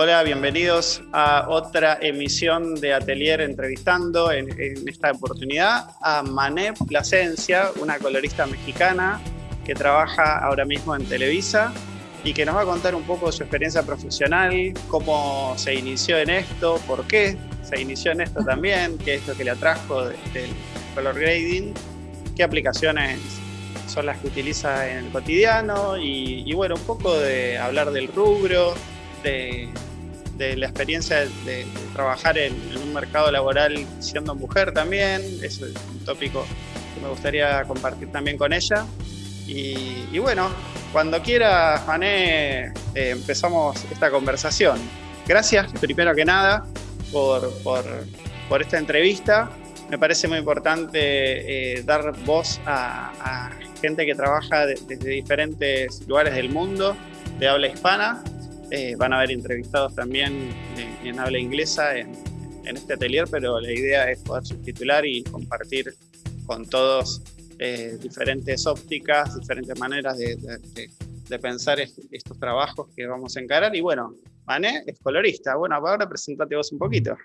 Hola, bienvenidos a otra emisión de Atelier Entrevistando, en, esta oportunidad a Mané Plasencia, una colorista mexicana que trabaja ahora mismo en Televisa y que nos va a contar un poco su experiencia profesional, cómo se inició en esto, por qué se inició en esto también, qué es lo que le atrajo del color grading, qué aplicaciones son las que utiliza en el cotidiano y, bueno, un poco de hablar del rubro, de, la experiencia de, trabajar en, un mercado laboral siendo mujer también, es un tópico que me gustaría compartir también con ella. Y, bueno, cuando quiera, Mané, eh, empezamos esta conversación. Gracias, primero que nada, por, por, esta entrevista. Me parece muy importante eh, dar voz a, gente que trabaja desde diferentes lugares del mundo, de habla hispana. Eh, van a haber entrevistados también en, habla inglesa en, este atelier, pero la idea es poder subtitular y compartir con todos eh, diferentes ópticas, diferentes maneras de, pensar estos trabajos que vamos a encarar. Y bueno, Mané es colorista. Bueno, ahora presentate vos un poquito.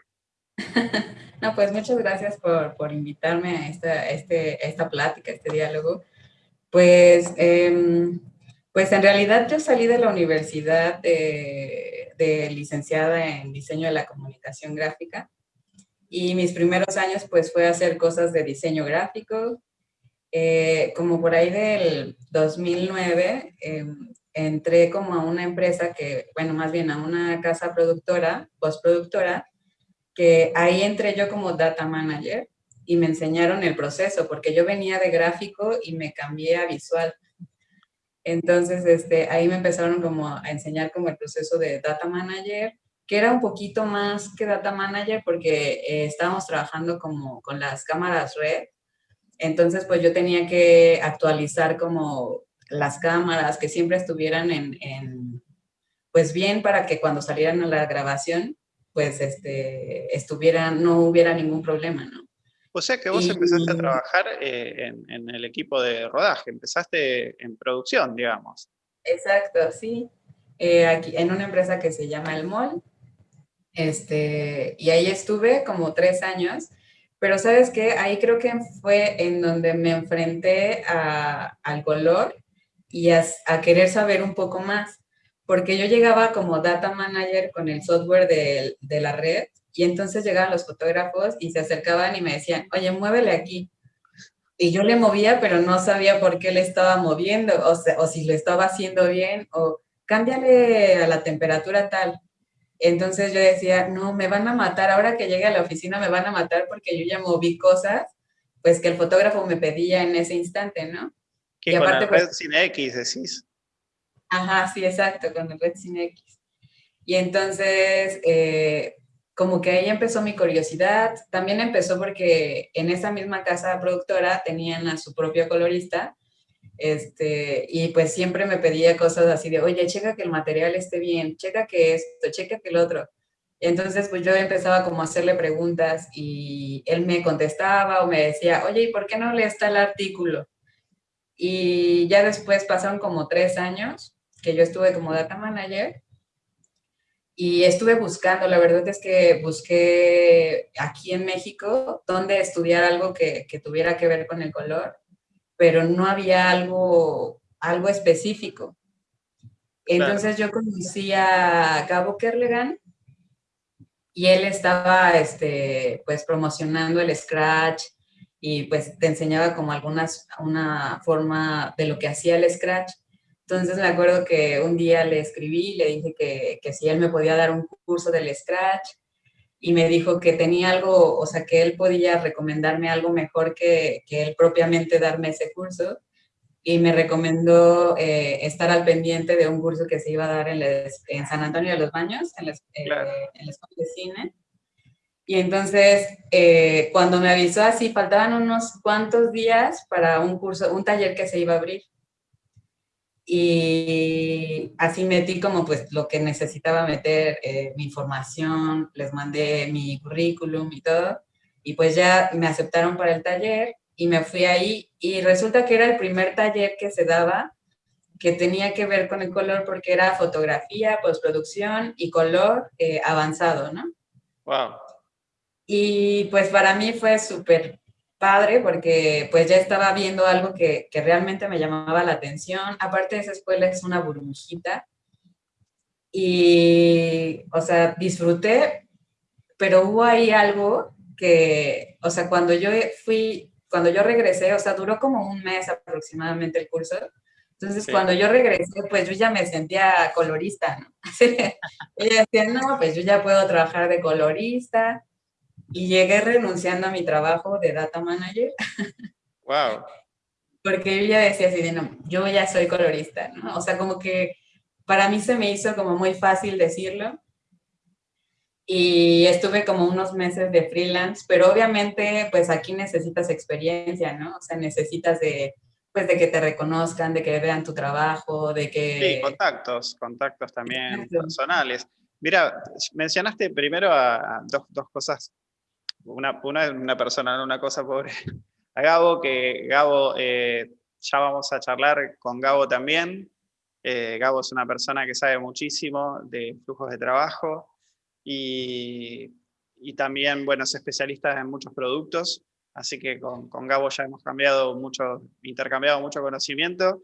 no, pues muchas gracias por, por invitarme a esta, este, esta plática, este diálogo. Pues, em, pues en realidad yo salí de la universidad de, licenciada en diseño de la comunicación gráfica y mis primeros años pues fue hacer cosas de diseño gráfico. Eh, como por ahí del 2009 em, entré como a una empresa que, bueno, más bien a una casa productora, postproductora, que ahí entré yo como data manager y me enseñaron el proceso, porque yo venía de gráfico y me cambié a visual. Entonces, este, ahí me empezaron como a enseñar como el proceso de data manager, que era un poquito más que data manager porque eh, estábamos trabajando como con las cámaras red. Entonces, pues yo tenía que actualizar como las cámaras, que siempre estuvieran en, pues bien para que cuando salieran a la grabación, pues este, estuvieran, no hubiera ningún problema, ¿no? O sea que vos empezaste a trabajar eh, en, el equipo de rodaje, empezaste en producción, digamos. Exacto, sí. Eh, aquí, en una empresa que se llama El Mall. Este, y ahí estuve como tres años. Pero ¿sabes qué? Ahí creo que fue en donde me enfrenté al color y a, querer saber un poco más. Porque yo llegaba como data manager con el software de, de la red y entonces llegaban los fotógrafos y se acercaban y me decían, oye, muévele aquí. Y yo le movía, pero no sabía por qué le estaba moviendo, o, o si lo estaba haciendo bien, o cámbiale a la temperatura tal. Entonces yo decía, no, me van a matar, ahora que llegue a la oficina me van a matar porque yo ya moví cosas, pues que el fotógrafo me pedía en ese instante, ¿no? Que y con aparte, pues red sin X decís. Ajá, sí, exacto, con el red sin X. Y entonces, eh, como que ahí empezó mi curiosidad. También empezó porque en esa misma casa productora tenían a su propio colorista, este, y pues siempre me pedía cosas así de, oye, checa que el material esté bien, checa que esto, checa que el otro. Y entonces pues yo empezaba como a hacerle preguntas y él me contestaba o me decía, oye, ¿y por qué no le está el artículo? Y ya después pasaron como tres años que yo estuve como data manager y estuve buscando, la verdad es que busqué aquí en México donde estudiar algo que, que tuviera que ver con el color, pero no había algo, algo específico. Entonces yo conocí a Gabo Kerlegan y él estaba este, pues promocionando el Scratch y pues te enseñaba como algunas, una forma de lo que hacía el Scratch. Entonces me acuerdo que un día le escribí, le dije que, que si él me podía dar un curso del Scratch y me dijo que tenía algo, o sea, que él podía recomendarme algo mejor que, que él propiamente darme ese curso y me recomendó eh, estar al pendiente de un curso que se iba a dar en, en San Antonio de los Baños, en la, eh, en la escuela de cine. Y entonces, eh, cuando me avisó así, faltaban unos cuantos días para un curso, un taller que se iba a abrir y así metí como pues lo que necesitaba meter, eh, mi información, les mandé mi currículum y todo, y pues ya me aceptaron para el taller y me fui ahí y resulta que era el primer taller que se daba que tenía que ver con el color porque era fotografía, postproducción y color eh, avanzado, ¿no? Wow. Y pues para mí fue súper padre porque pues ya estaba viendo algo que, que, realmente me llamaba la atención. Aparte esa escuela es una burbujita. Y, o sea, disfruté, pero hubo ahí algo que, o sea, cuando yo fui, cuando yo regresé, o sea, duró como un mes aproximadamente el curso. Entonces, cuando yo regresé, pues yo ya me sentía colorista, ¿no? Ella decía, no, pues yo ya puedo trabajar de colorista y llegué renunciando a mi trabajo de data manager. Wow. Porque yo ya decía así de, no, yo ya soy colorista, ¿no? O sea, como que para mí se me hizo como muy fácil decirlo. Y estuve como unos meses de freelance, pero obviamente pues aquí necesitas experiencia, ¿no? O sea, necesitas de, pues de que te reconozcan, de que vean tu trabajo, de que... Sí, contactos, contactos también personales. Mira, mencionaste primero a, dos, dos, cosas una, una, persona, una cosa pobre. A Gabo, que Gabo, eh, ya vamos a charlar con Gabo también. Eh, Gabo es una persona que sabe muchísimo de flujos de trabajo y, y también, bueno, es especialista en muchos productos, así que con, con, Gabo ya hemos cambiado mucho, intercambiado mucho conocimiento.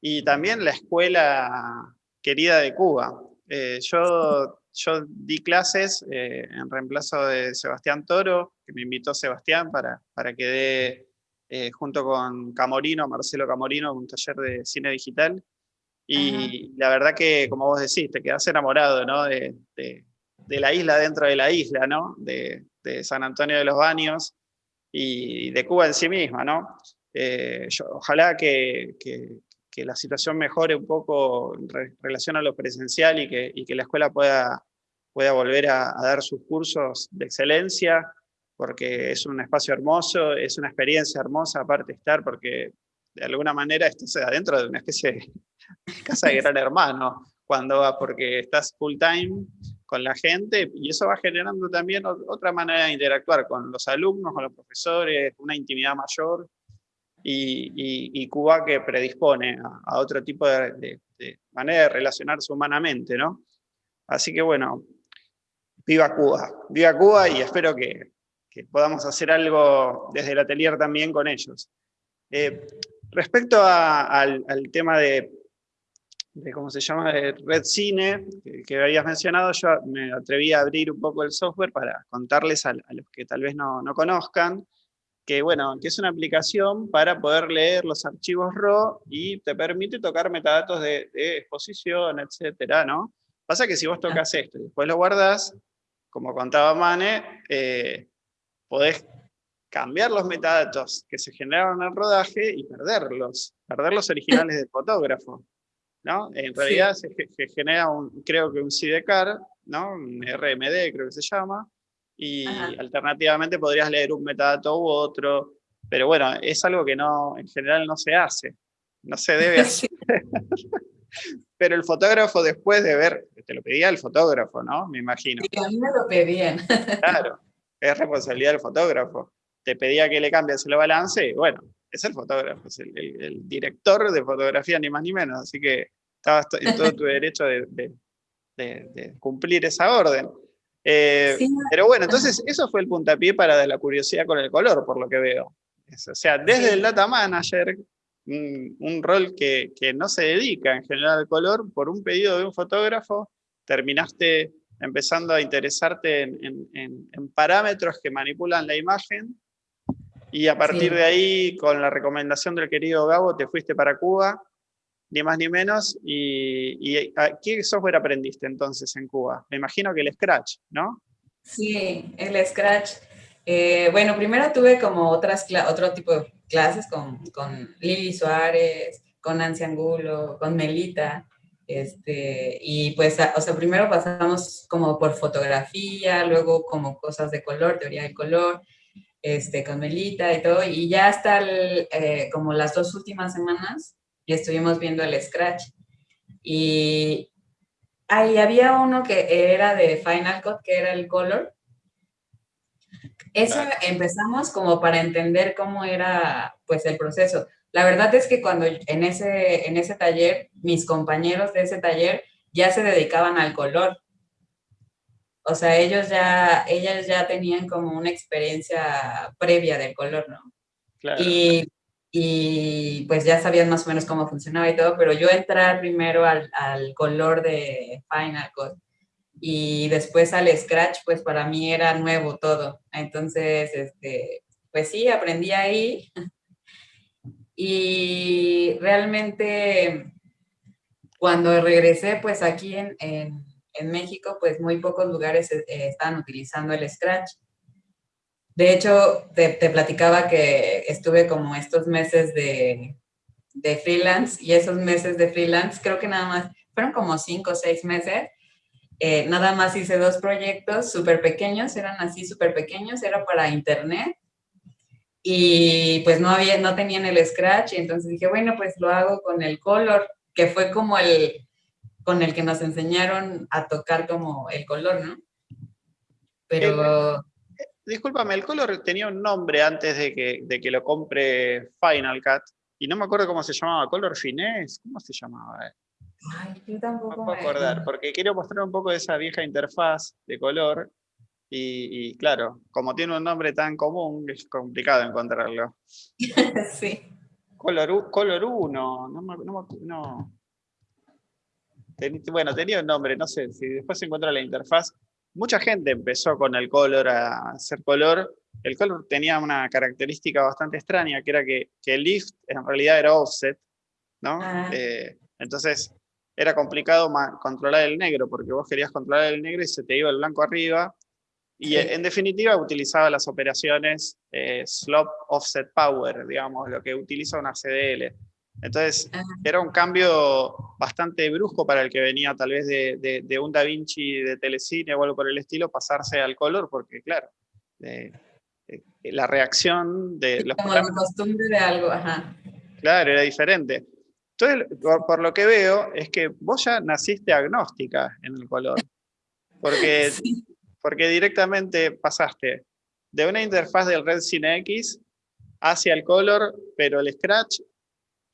Y también la escuela querida de Cuba. Eh, yo yo di clases eh, en reemplazo de Sebastián Toro, que me invitó Sebastián para, para que dé, eh, junto con Camorino, Marcelo Camorino, un taller de cine digital. Y la verdad que, como vos decís, te quedas enamorado ¿no? de, de, la isla dentro de la isla, ¿no? de, de San Antonio de los Baños y de Cuba en sí misma. ¿no? Eh, ojalá que, que, que la situación mejore un poco en relación a lo presencial y que, y que la escuela pueda, pueda volver a, dar sus cursos de excelencia, porque es un espacio hermoso, es una experiencia hermosa aparte de estar, porque de alguna manera estás adentro de una especie de casa de gran hermano, cuando va, porque estás full time con la gente, y eso va generando también otra manera de interactuar con los alumnos, con los profesores, una intimidad mayor, y, Cuba que predispone a, otro tipo de, manera de relacionarse humanamente, ¿no? Así que bueno, viva Cuba, viva Cuba y espero que, podamos hacer algo desde el atelier también con ellos. Eh, respecto al, tema de, ¿cómo se llama?, de Red Cine, que, habías mencionado, yo me atreví a abrir un poco el software para contarles a, los que tal vez no, no conozcan, que, bueno, que es una aplicación para poder leer los archivos RAW y te permite tocar metadatos de, exposición, etcétera, ¿no? Pasa que si vos tocas esto y después lo guardás, como contaba Mane, eh, podés cambiar los metadatos que se generaron en el rodaje y perderlos, perder los originales del fotógrafo. ¿no? En realidad se, genera, un, creo que un CDCAR, ¿no? un RMD creo que se llama, y alternativamente podrías leer un metadato u otro, pero bueno, es algo que no, en general no se hace, no se debe hacer. pero el fotógrafo después de ver, te lo pedía el fotógrafo, ¿no? Me imagino. Sí, a mí me lo pedían. claro, es responsabilidad del fotógrafo. Te pedía que le cambies el balance y bueno, es el fotógrafo, es el, director de fotografía ni más ni menos, así que estabas en todo tu derecho de, de cumplir esa orden. Eh, pero bueno, entonces eso fue el puntapié para la curiosidad con el color, por lo que veo. o sea, desde el data manager, un, rol que, no se dedica en general al color, por un pedido de un fotógrafo, terminaste empezando a interesarte en, parámetros que manipulan la imagen, y a partir de ahí, con la recomendación del querido Gabo, te fuiste para Cuba, ni más ni menos. Y, ¿Qué software aprendiste entonces en Cuba? Me imagino que el Scratch, ¿no? Sí, el Scratch. Eh, bueno, primero tuve como otras otro tipo de clases con, con Lili Suárez, con Nancy Angulo, con Melita. Este, y pues, o sea, primero pasamos como por fotografía, luego como cosas de color, teoría del color, este, con Melita y todo, y ya hasta eh, como las dos últimas semanas estuvimos viendo el Scratch. Y ahí había uno que era de Final Cut, que era el Color. Eso empezamos como para entender cómo era pues el proceso. La verdad es que cuando en ese, en ese taller, mis compañeros de ese taller ya se dedicaban al color. O sea, ellos ya, ellas ya tenían como una experiencia previa del color, ¿no? Claro. Y, y, pues ya sabían más o menos cómo funcionaba y todo, pero yo entrar primero al, al color de Final Cut y después al Scratch, pues para mí era nuevo todo. Entonces, este, pues sí, aprendí ahí. Y realmente cuando regresé, pues aquí en, en, México, pues muy pocos lugares eh, estaban utilizando el Scratch. De hecho, te, te, platicaba que estuve como estos meses de, de freelance y esos meses de freelance, creo que nada más, fueron como cinco o seis meses, eh, nada más hice dos proyectos súper pequeños, eran así súper pequeños, era para internet y pues no, había, no tenían el Scratch y entonces dije, bueno, pues lo hago con el Color, que fue como el con el que nos enseñaron a tocar como el color, ¿no? Pero... discúlpame, el color tenía un nombre antes de que, de que lo compre Final Cut y no me acuerdo cómo se llamaba, Color Finesse, ¿cómo se llamaba? Ay, yo tampoco me puedo acordar, porque quiero mostrar un poco de esa vieja interfaz de color y, claro, como tiene un nombre tan común, es complicado encontrarlo. sí. Color, color 1, no, no, no, bueno, tenía un nombre, no sé, si después se encuentra la interfaz. Mucha gente empezó con el color a hacer color. El color tenía una característica bastante extraña, que era que, el lift en realidad era offset, ¿no? Ah. Eh, entonces era complicado controlar el negro, porque vos querías controlar el negro y se te iba el blanco arriba, y en definitiva utilizaba las operaciones eh, Slop Offset Power, digamos, lo que utiliza una CDL. Entonces era un cambio bastante brusco para el que venía tal vez de, de, un Da Vinci de telecine o algo por el estilo, pasarse al color, porque claro, la reacción de los... Como la costumbre de algo, ajá. Claro, era diferente. Entonces, por, lo que veo, es que vos ya naciste agnóstica en el color. Porque porque directamente pasaste de una interfaz del Red Cine X hacia el color, pero el Scratch,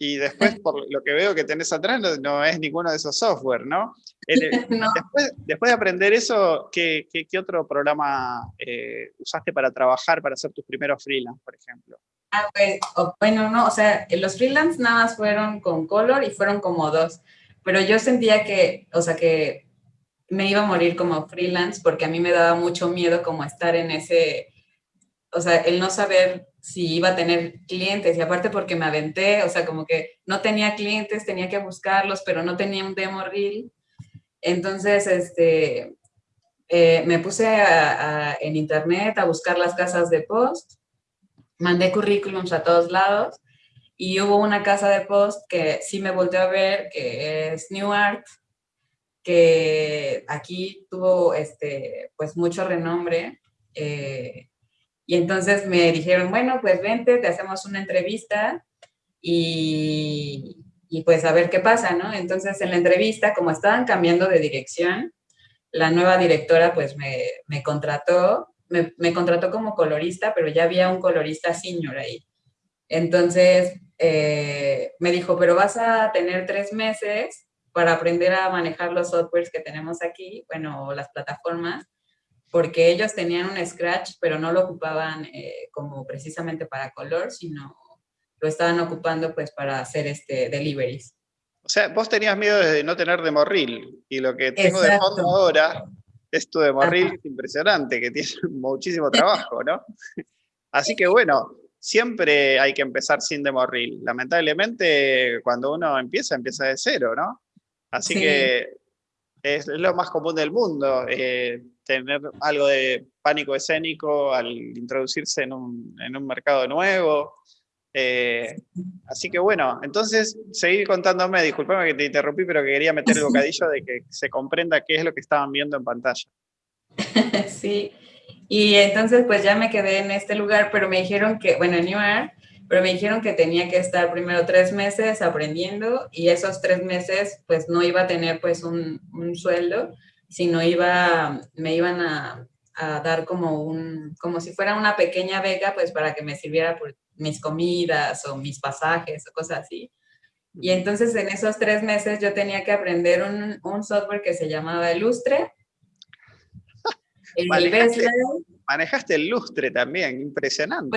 y después por lo que veo que tenés atrás no, es ninguno de esos software, ¿no? Después, después, de aprender eso, ¿qué, qué, otro programa eh, usaste para trabajar, para hacer tus primeros freelance, por ejemplo? Ah, pues, bueno, no, o sea, los freelance nada más fueron con color y fueron como dos, pero yo sentía que, o sea, que me iba a morir como freelance porque a mí me daba mucho miedo como estar en ese, o sea, el no saber si iba a tener clientes y aparte porque me aventé, o sea, como que no tenía clientes, tenía que buscarlos, pero no tenía un demo reel. Entonces, este, eh, me puse en internet a buscar las casas de post, mandé currículums a todos lados y hubo una casa de post que sí me volteó a ver, que es New Art, que aquí tuvo este, pues mucho renombre. Eh, y entonces me dijeron, bueno, pues vente, te hacemos una entrevista y, y, pues a ver qué pasa, ¿no? Entonces en la entrevista, como estaban cambiando de dirección, la nueva directora pues me, me contrató, me, contrató como colorista, pero ya había un colorista senior ahí. Entonces eh, me dijo, pero vas a tener tres meses para aprender a manejar los softwares que tenemos aquí, bueno, las plataformas, porque ellos tenían un Scratch, pero no lo ocupaban eh, como precisamente para color, sino lo estaban ocupando pues para hacer este deliveries. O sea, vos tenías miedo de no tener demorril, y lo que tengo de fondo ahora es tu demorril impresionante, que tiene muchísimo trabajo, ¿no? Así que bueno, siempre hay que empezar sin demorril. Lamentablemente, cuando uno empieza, empieza de cero, ¿no? Así que es, lo más común del mundo, eh, tener algo de pánico escénico al introducirse en un, en un mercado nuevo. Eh, así que bueno, entonces seguir contándome, disculpame que te interrumpí, pero que quería meter el bocadillo de que se comprenda qué es lo que estaban viendo en pantalla. Sí, y entonces pues ya me quedé en este lugar, pero me dijeron que, bueno, en New York, pero me dijeron que tenía que estar primero tres meses aprendiendo y esos tres meses pues no iba a tener pues un, un sueldo, sino iba, me iban a, a dar como un, como si fuera una pequeña beca, pues para que me sirviera por mis comidas o mis pasajes o cosas así. Y entonces en esos tres meses yo tenía que aprender un, un software que se llamaba Ilustre. El manejaste, manejaste el lustre también, impresionante.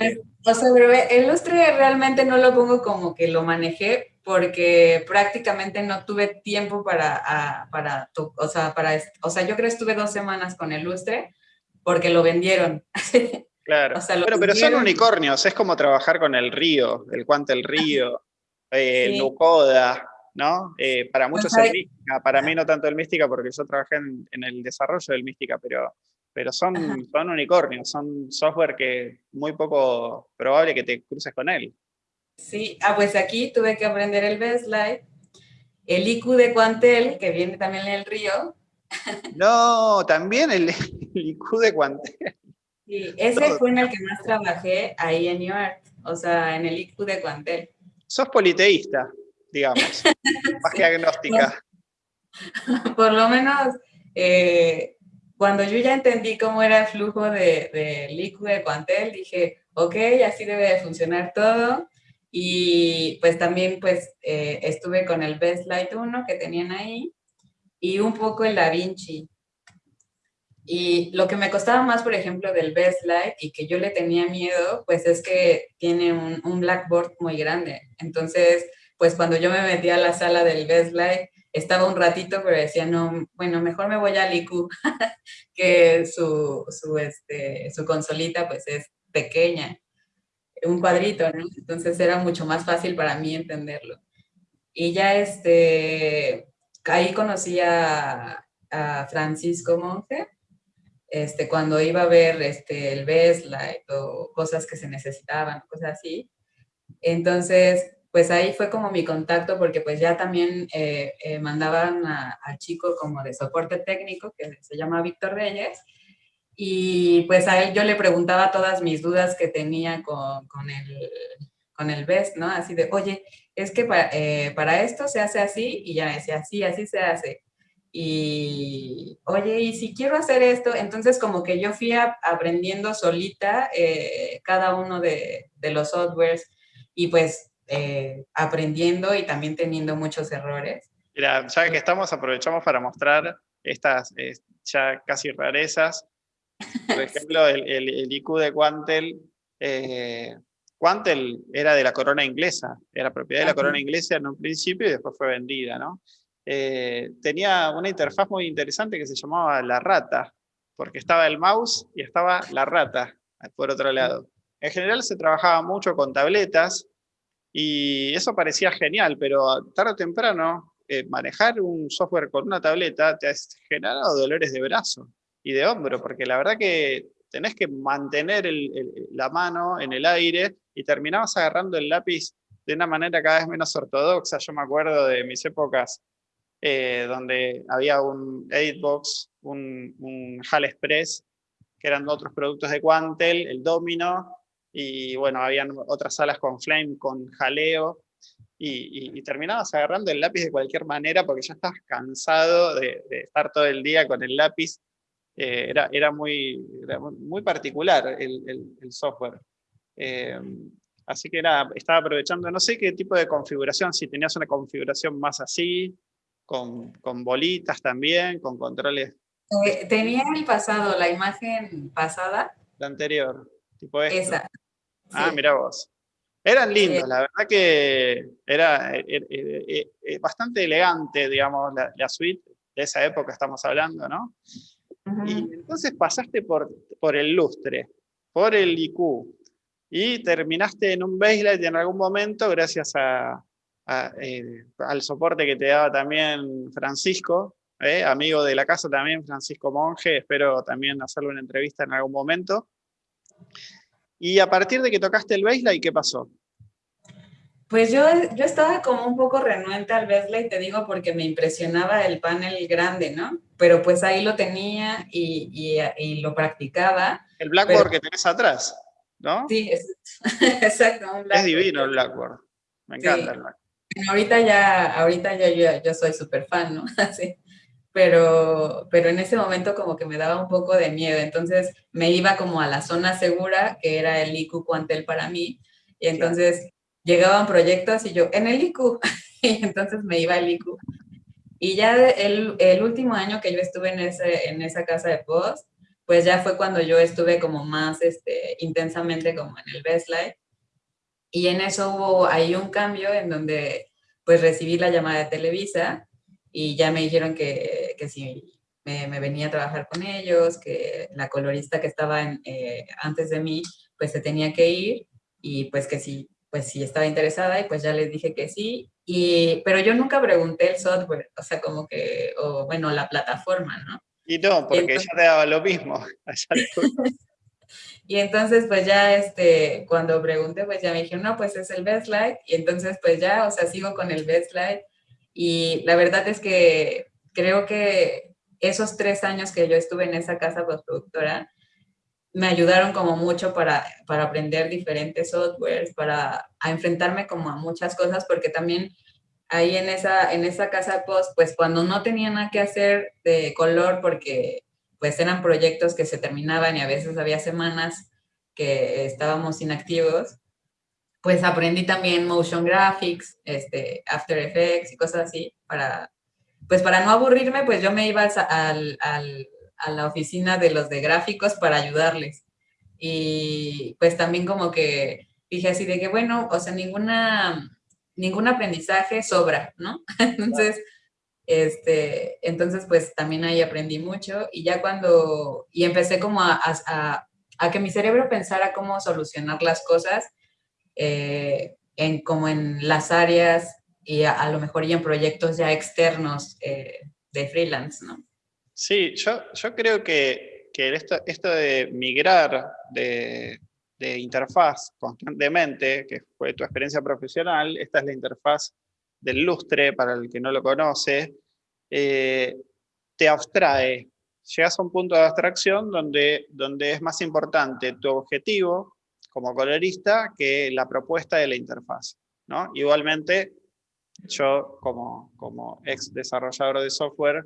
Pues, o sea, el lustre realmente no lo pongo como que lo manejé porque prácticamente no tuve tiempo para, para, o sea, para, o sea, yo creo que estuve dos semanas con el lustre porque lo vendieron. Claro, pero, son unicornios, es como trabajar con el río, el cuante el río, eh, el Nucoda, ¿no? Eh, para muchos es mística, para mí no tanto el mística porque yo trabajé en, el desarrollo del mística, pero, pero son, son unicornios, son software que muy poco probable que te cruces con él. Sí, ah, pues aquí tuve que aprender el Bestlight, el IQ de Quantel, que viene también en el río. No, también el, IQ de Quantel. Sí, ese fue en el que más trabajé ahí en New York, o sea, en el IQ de Quantel. Sos politeísta, digamos, más que agnóstica. Por, lo menos, eh, cuando yo ya entendí cómo era el flujo del de, IQ de Quantel, dije, ok, así debe de funcionar todo. Y pues también pues eh, estuve con el Best Light 1 que tenían ahí y un poco el Da Vinci. Y lo que me costaba más, por ejemplo, del Best Light y que yo le tenía miedo, pues es que tiene un, blackboard muy grande. Entonces, pues cuando yo me metí a la sala del Best Light, estaba un ratito, pero decía, no, bueno, mejor me voy al IQ, que su, su, este, su consolita pues es pequeña, un cuadrito. Entonces era mucho más fácil para mí entenderlo. Y ya este, ahí conocí a, a Francisco Monge, este, cuando iba a ver este, el Best o cosas que se necesitaban, cosas así. Entonces, pues ahí fue como mi contacto porque pues ya también eh, eh, mandaban al chico como de soporte técnico que se llama Víctor Reyes y pues a él yo le preguntaba todas mis dudas que tenía con, con el, con el BEST, ¿no? Así de, oye, es que para, eh, para esto se hace así y ya me decía, sí, así se hace y, oye, y si quiero hacer esto, entonces como que yo fui aprendiendo solita eh, cada uno de, de, los softwares y pues eh, aprendiendo y también teniendo muchos errores. Mira, ya que estamos, aprovechamos para mostrar estas eh, ya casi rarezas. Por ejemplo, el, el, IQ de Quantel. Quantel era de la corona inglesa, era propiedad de la corona inglesa en un principio y después fue vendida, ¿no? Eh, tenía una interfaz muy interesante que se llamaba la rata, porque estaba el mouse y estaba la rata por otro lado. En general se trabajaba mucho con tabletas y eso parecía genial, pero tarde o temprano eh, manejar un software con una tableta te ha generado dolores de brazo y de hombro, porque la verdad que tenés que mantener la mano en el aire y terminabas agarrando el lápiz de una manera cada vez menos ortodoxa. Yo me acuerdo de mis épocas eh, donde había un Editbox, un, un HAL Express, que eran otros productos de Quantel, el Domino, y bueno, habían otras salas con Flame, con jaleo, y, terminabas agarrando el lápiz de cualquier manera porque ya estabas cansado de, estar todo el día con el lápiz. Eh, era, era, muy, muy particular el, el, software. Eh, así que era, estaba aprovechando, no sé qué tipo de configuración, si tenías una configuración más así, con, con bolitas también, con controles. Eh, tenía el pasado, la imagen pasada. La anterior, tipo esta. Ah, mira vos. Eran lindos, la verdad que era, bastante elegante, digamos, la, suite de esa época estamos hablando, ¿no? Y entonces pasaste por, por el lustre, por el IQ, y terminaste en un baseline en algún momento gracias eh, al soporte que te daba también Francisco, eh, amigo de la casa también, Francisco Monge, espero también hacerle una entrevista en algún momento. Y a partir de que tocaste el baseline, ¿qué pasó? Pues yo, yo estaba como un poco renuente al baseline, te digo, porque me impresionaba el panel grande, ¿no? Pero pues ahí lo tenía y, y, lo practicaba. El Blackboard que tenés atrás, ¿no? Sí, exacto. es divino el Blackboard. Me encanta el Blackboard ahorita ya, ahorita ya yo, soy súper fan, ¿no? Así. pero, pero en ese momento como que me daba un poco de miedo, entonces me iba como a la zona segura, que era el IQ Cuantel para mí, y entonces llegaban proyectos y yo, en el IQ, y entonces me iba al IQ. Y ya el, el, último año que yo estuve en, ese, en esa casa de post, pues ya fue cuando yo estuve como más este, intensamente como en el Best Life. Y en eso hubo ahí un cambio en donde pues recibí la llamada de Televisa y ya me dijeron que, que si me, me, venía a trabajar con ellos, que la colorista que estaba en, eh, antes de mí pues se tenía que ir y pues que sí, pues sí estaba interesada y pues ya les dije que sí. Y, pero yo nunca pregunté el software, o sea, como que, o bueno, la plataforma, ¿no? Y no, porque ya te daba lo mismo. y entonces, pues ya, este, cuando pregunté, pues ya me dijeron, no, pues es el Best Light. Y entonces, pues ya, o sea, sigo con el Best Light. Y la verdad es que creo que esos tres años que yo estuve en esa casa postproductora, me ayudaron como mucho para, para aprender diferentes softwares, para enfrentarme como a muchas cosas, porque también ahí en esa, en esa casa de post, pues cuando no tenía nada que hacer de color, porque pues eran proyectos que se terminaban y a veces había semanas que estábamos inactivos, pues aprendí también motion graphics, este, After Effects y cosas así, para, pues para no aburrirme, pues yo me iba al, a la oficina de los de gráficos para ayudarles. Y pues también como que dije así de que, bueno, o sea, ninguna ningún aprendizaje sobra, ¿no? Entonces, este, entonces pues también ahí aprendí mucho y ya cuando, y empecé como a, a, que mi cerebro pensara cómo solucionar las cosas, eh, en, como en las áreas y a, lo mejor y en proyectos ya externos eh, de freelance, ¿no? Sí, yo, yo creo que, que esto, esto de migrar de, de interfaz constantemente, que fue tu experiencia profesional, esta es la interfaz del lustre, para el que no lo conoce, eh, te abstrae. Llegas a un punto de abstracción donde, donde es más importante tu objetivo como colorista que la propuesta de la interfaz. ¿no? Igualmente, yo como, como ex desarrollador de software,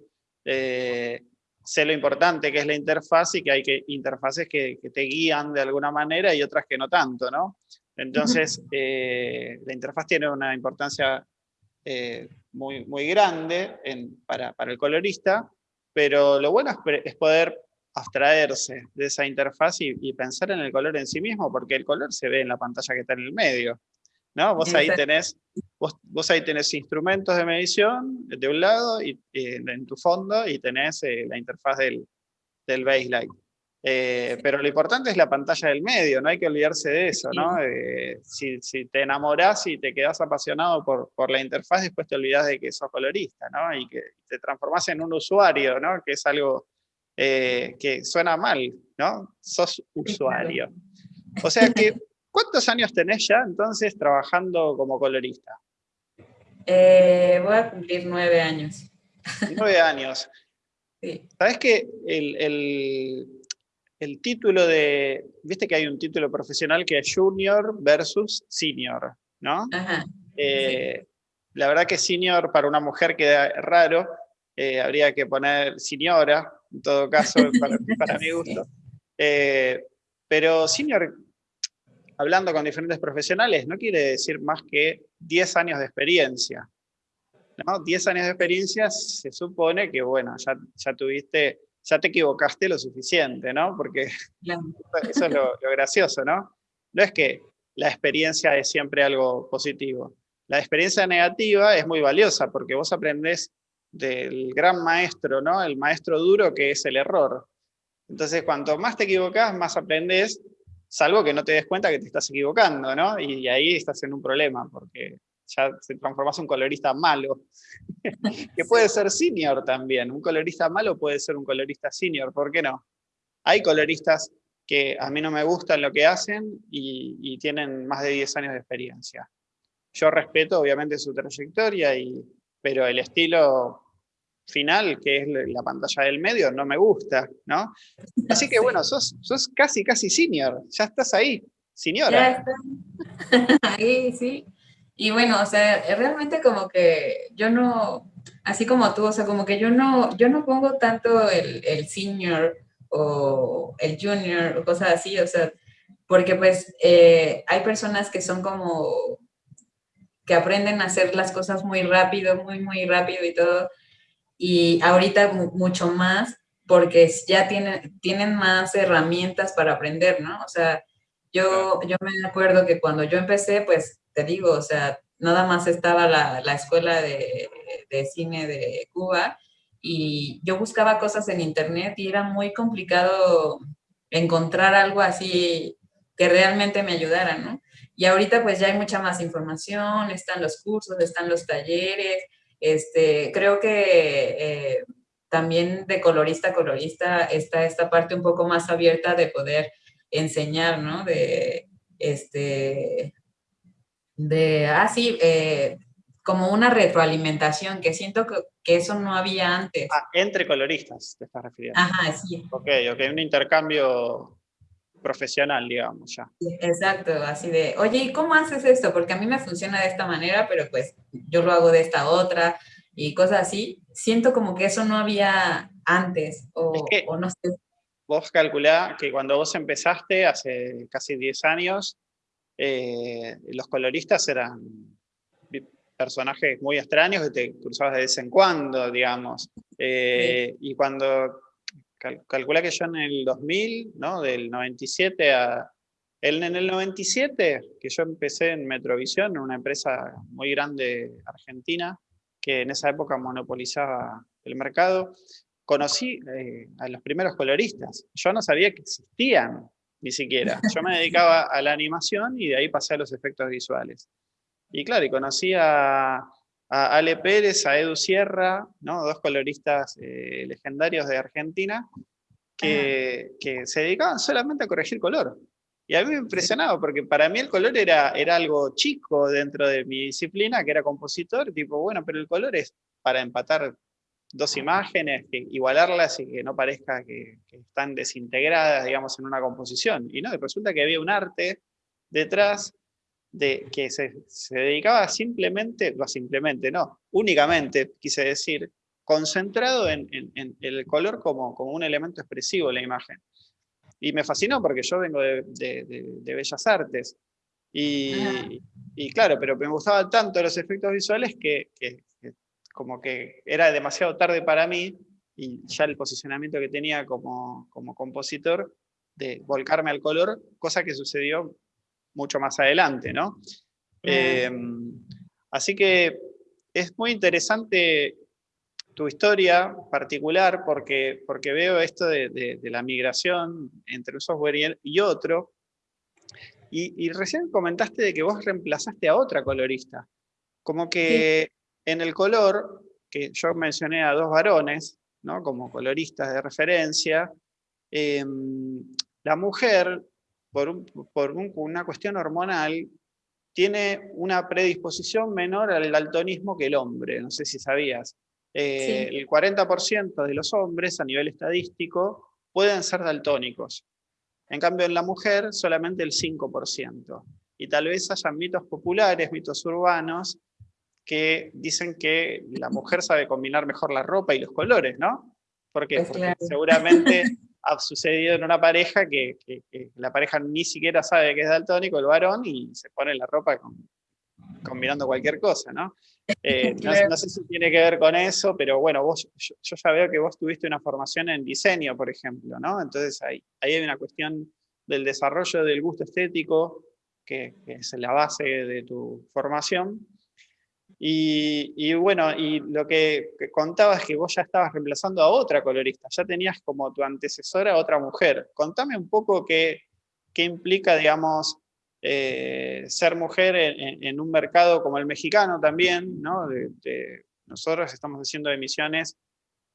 eh, sé lo importante que es la interfaz y que hay que, interfaces que, te guían de alguna manera y otras que no tanto, ¿no? Entonces, eh, la interfaz tiene una importancia eh, muy, muy grande para, el colorista, pero lo bueno es, poder abstraerse de esa interfaz y, y, pensar en el color en sí mismo, porque el color se ve en la pantalla que está en el medio. ¿No? Vos ahí tenés, vos, ahí tenés instrumentos de medición de un lado y, en tu fondo y tenés eh, la interfaz del, del baseline. Eh, pero lo importante es la pantalla del medio, no hay que olvidarse de eso, ¿no? Eh, si, si, te enamorás y te quedás apasionado por, por, la interfaz, después te olvidás de que sos colorista, ¿no? Y que te transformás en un usuario, ¿no? Que es algo que suena mal, ¿no? Sos usuario. O sea que ¿Cuántos años tenés ya entonces trabajando como colorista? Eh, voy a cumplir nueve años. Nueve años. Sí. ¿Sabes que el, título de, viste que hay un título profesional que es junior versus senior, ¿no? Ajá. Eh, la verdad que senior para una mujer queda raro, eh, habría que poner señora, en todo caso, para, mi gusto. pero senior hablando con diferentes profesionales, no quiere decir más que 10 años de experiencia. ¿no? 10 años de experiencia se supone que, bueno, ya, ya tuviste, ya te equivocaste lo suficiente, ¿no? Porque eso es lo, gracioso, ¿no? No es que la experiencia es siempre algo positivo. La experiencia negativa es muy valiosa porque vos aprendés del gran maestro, ¿no? El maestro duro que es el error. Entonces, cuanto más te equivocas, más aprendés salvo que no te des cuenta que te estás equivocando, ¿no? Y, ahí estás en un problema, porque ya se transformas en un colorista malo, que puede ser senior también, un colorista malo puede ser un colorista senior, ¿por qué no? Hay coloristas que a mí no me gustan lo que hacen y, tienen más de 10 años de experiencia. Yo respeto obviamente su trayectoria, y, pero el estilo final, que es la pantalla del medio, no me gusta, ¿no? Así que bueno, sos, sos casi, casi senior, ya estás ahí, señora. ahí, sí. Y bueno, o sea, realmente como que yo no, así como tú, o sea, como que yo no, yo no pongo tanto el, el senior o el junior o cosas así, o sea, porque pues eh, hay personas que son como, que aprenden a hacer las cosas muy rápido, muy, muy rápido y todo, y ahorita mucho más, porque ya tienen, tienen más herramientas para aprender, ¿no? O sea, yo, yo me acuerdo que cuando yo empecé, pues te digo, o sea, nada más estaba la, la escuela de, de, cine de Cuba y yo buscaba cosas en internet y era muy complicado encontrar algo así que realmente me ayudara, ¿no? Y ahorita pues ya hay mucha más información, están los cursos, están los talleres, este, creo que eh, también de colorista a colorista está esta parte un poco más abierta de poder enseñar, ¿no? De, este, de, ah, sí, eh, como una retroalimentación, que siento que, que, eso no había antes. Ah, entre coloristas, te estás refiriendo. Ajá, sí. Ok, ok, un intercambio profesional, digamos, ya. Exacto, así de, oye, ¿y cómo haces esto? Porque a mí me funciona de esta manera, pero pues yo lo hago de esta otra, y cosas así. Siento como que eso no había antes, o, o no sé vos calculá que cuando vos empezaste, hace casi 10 años, eh, los coloristas eran personajes muy extraños que te cruzabas de vez en cuando, digamos. Eh, y cuando, calcula que yo en el 2000, ¿no? del 97 a... en el 97, que yo empecé en Metrovisión, una empresa muy grande argentina, que en esa época monopolizaba el mercado, conocí eh, a los primeros coloristas. Yo no sabía que existían, ni siquiera. Yo me dedicaba a la animación y de ahí pasé a los efectos visuales. Y claro, y conocí a, Ale Pérez, a Edu Sierra, ¿no? dos coloristas eh, legendarios de Argentina, que, que, se dedicaban solamente a corregir color. Y a mí me impresionaba, porque para mí el color era, era algo chico dentro de mi disciplina, que era compositor, tipo, bueno, pero el color es para empatar dos imágenes, que igualarlas y que no parezca que, están desintegradas, digamos, en una composición. Y no, resulta que había un arte detrás de que se, dedicaba simplemente, no simplemente, no, únicamente, quise decir, concentrado en, el color como, como, un elemento expresivo de la imagen. Y me fascinó porque yo vengo de, Bellas Artes. Y, y, claro, pero me gustaban tanto los efectos visuales que, como que era demasiado tarde para mí y ya el posicionamiento que tenía como, como compositor de volcarme al color, cosa que sucedió mucho más adelante, ¿no? Em, así que es muy interesante tu historia particular porque, porque veo esto de, la migración entre un software y, otro, y, y, recién comentaste de que vos reemplazaste a otra colorista, como que en el color, que yo mencioné a dos varones, ¿no? como coloristas de referencia, em, la mujer, por, por una cuestión hormonal, tiene una predisposición menor al daltonismo que el hombre, no sé si sabías. Eh, el 40% de los hombres a nivel estadístico pueden ser daltónicos. En cambio en la mujer solamente el 5%. Y tal vez haya mitos populares, mitos urbanos, que dicen que la mujer sabe combinar mejor la ropa y los colores, ¿no? Porque, pues porque seguramente ha sucedido en una pareja que, la pareja ni siquiera sabe que es daltónico, el varón, y se pone la ropa combinando cualquier cosa, ¿no? Eh, no, sé si tiene que ver con eso, pero bueno, vos, yo, ya veo que vos tuviste una formación en diseño, por ejemplo, ¿no? Entonces ahí, ahí hay una cuestión del desarrollo del gusto estético, que, que es la base de tu formación, y, bueno, y lo que contabas es que vos ya estabas reemplazando a otra colorista, ya tenías como tu antecesora a otra mujer. Contame un poco qué, qué implica, digamos, eh, ser mujer en, un mercado como el mexicano también, ¿no? nosotros estamos haciendo emisiones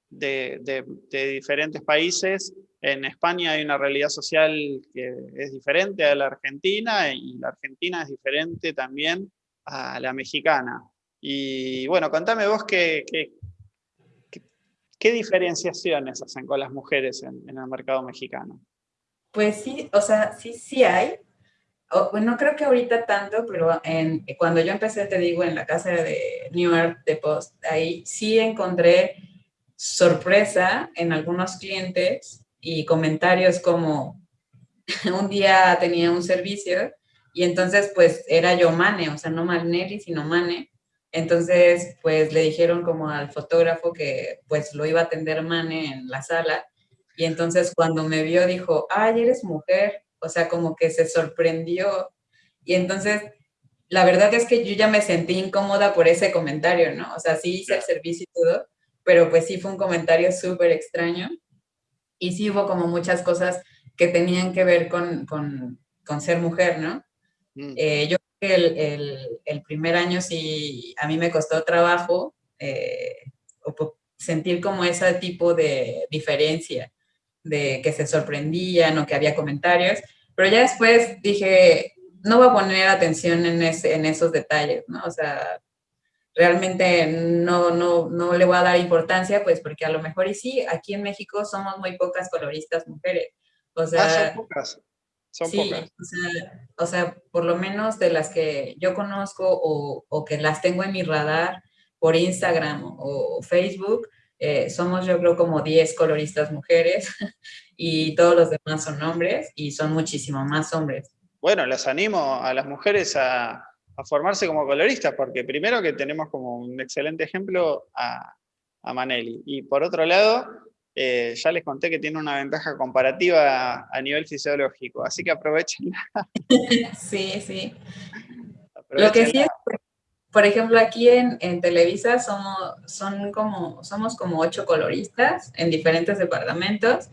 de, de, diferentes países. En España hay una realidad social que es diferente a la argentina y la argentina es diferente también a la mexicana. Y bueno, contame vos qué, qué, diferenciaciones hacen con las mujeres en, el mercado mexicano. Pues sí, o sea, sí, sí hay, bueno, creo que ahorita tanto, pero en, cuando yo empecé, te digo, en la casa de New York de Post, ahí sí encontré sorpresa en algunos clientes y comentarios como un día tenía un servicio y entonces pues era yo Mane, o sea, no Manelli, sino Mane. Entonces pues le dijeron como al fotógrafo que pues lo iba a atender Mane en la sala y entonces cuando me vio dijo, ay, eres mujer, o sea, como que se sorprendió. Y entonces la verdad es que yo ya me sentí incómoda por ese comentario, ¿no? O sea, sí hice el servicio y todo, pero pues sí fue un comentario súper extraño. Y sí hubo como muchas cosas que tenían que ver con, con, con ser mujer, ¿no? Eh, yo creo que el, el, el, primer año sí a mí me costó trabajo eh, sentir como ese tipo de diferencia, de que se sorprendían o que había comentarios, pero ya después dije, no voy a poner atención en, ese, en esos detalles, ¿no? O sea, realmente no, no, no le voy a dar importancia, pues porque a lo mejor y sí, aquí en México somos muy pocas coloristas mujeres. O sea, ah, son pocas. Son sí, pocas. O sea, o sea, por lo menos de las que yo conozco o, o que las tengo en mi radar por Instagram o, Facebook, eh, somos yo creo como 10 coloristas mujeres y todos los demás son hombres y son muchísimo más hombres. Bueno, las animo a las mujeres a, a formarse como coloristas, porque primero que tenemos como un excelente ejemplo a, a Manelli, y por otro lado, eh, ya les conté que tiene una ventaja comparativa a, nivel fisiológico, así que aprovechenla. Sí, sí. Lo que sí es, por ejemplo, aquí en, en, Televisa somos, son como, somos como ocho coloristas en diferentes departamentos,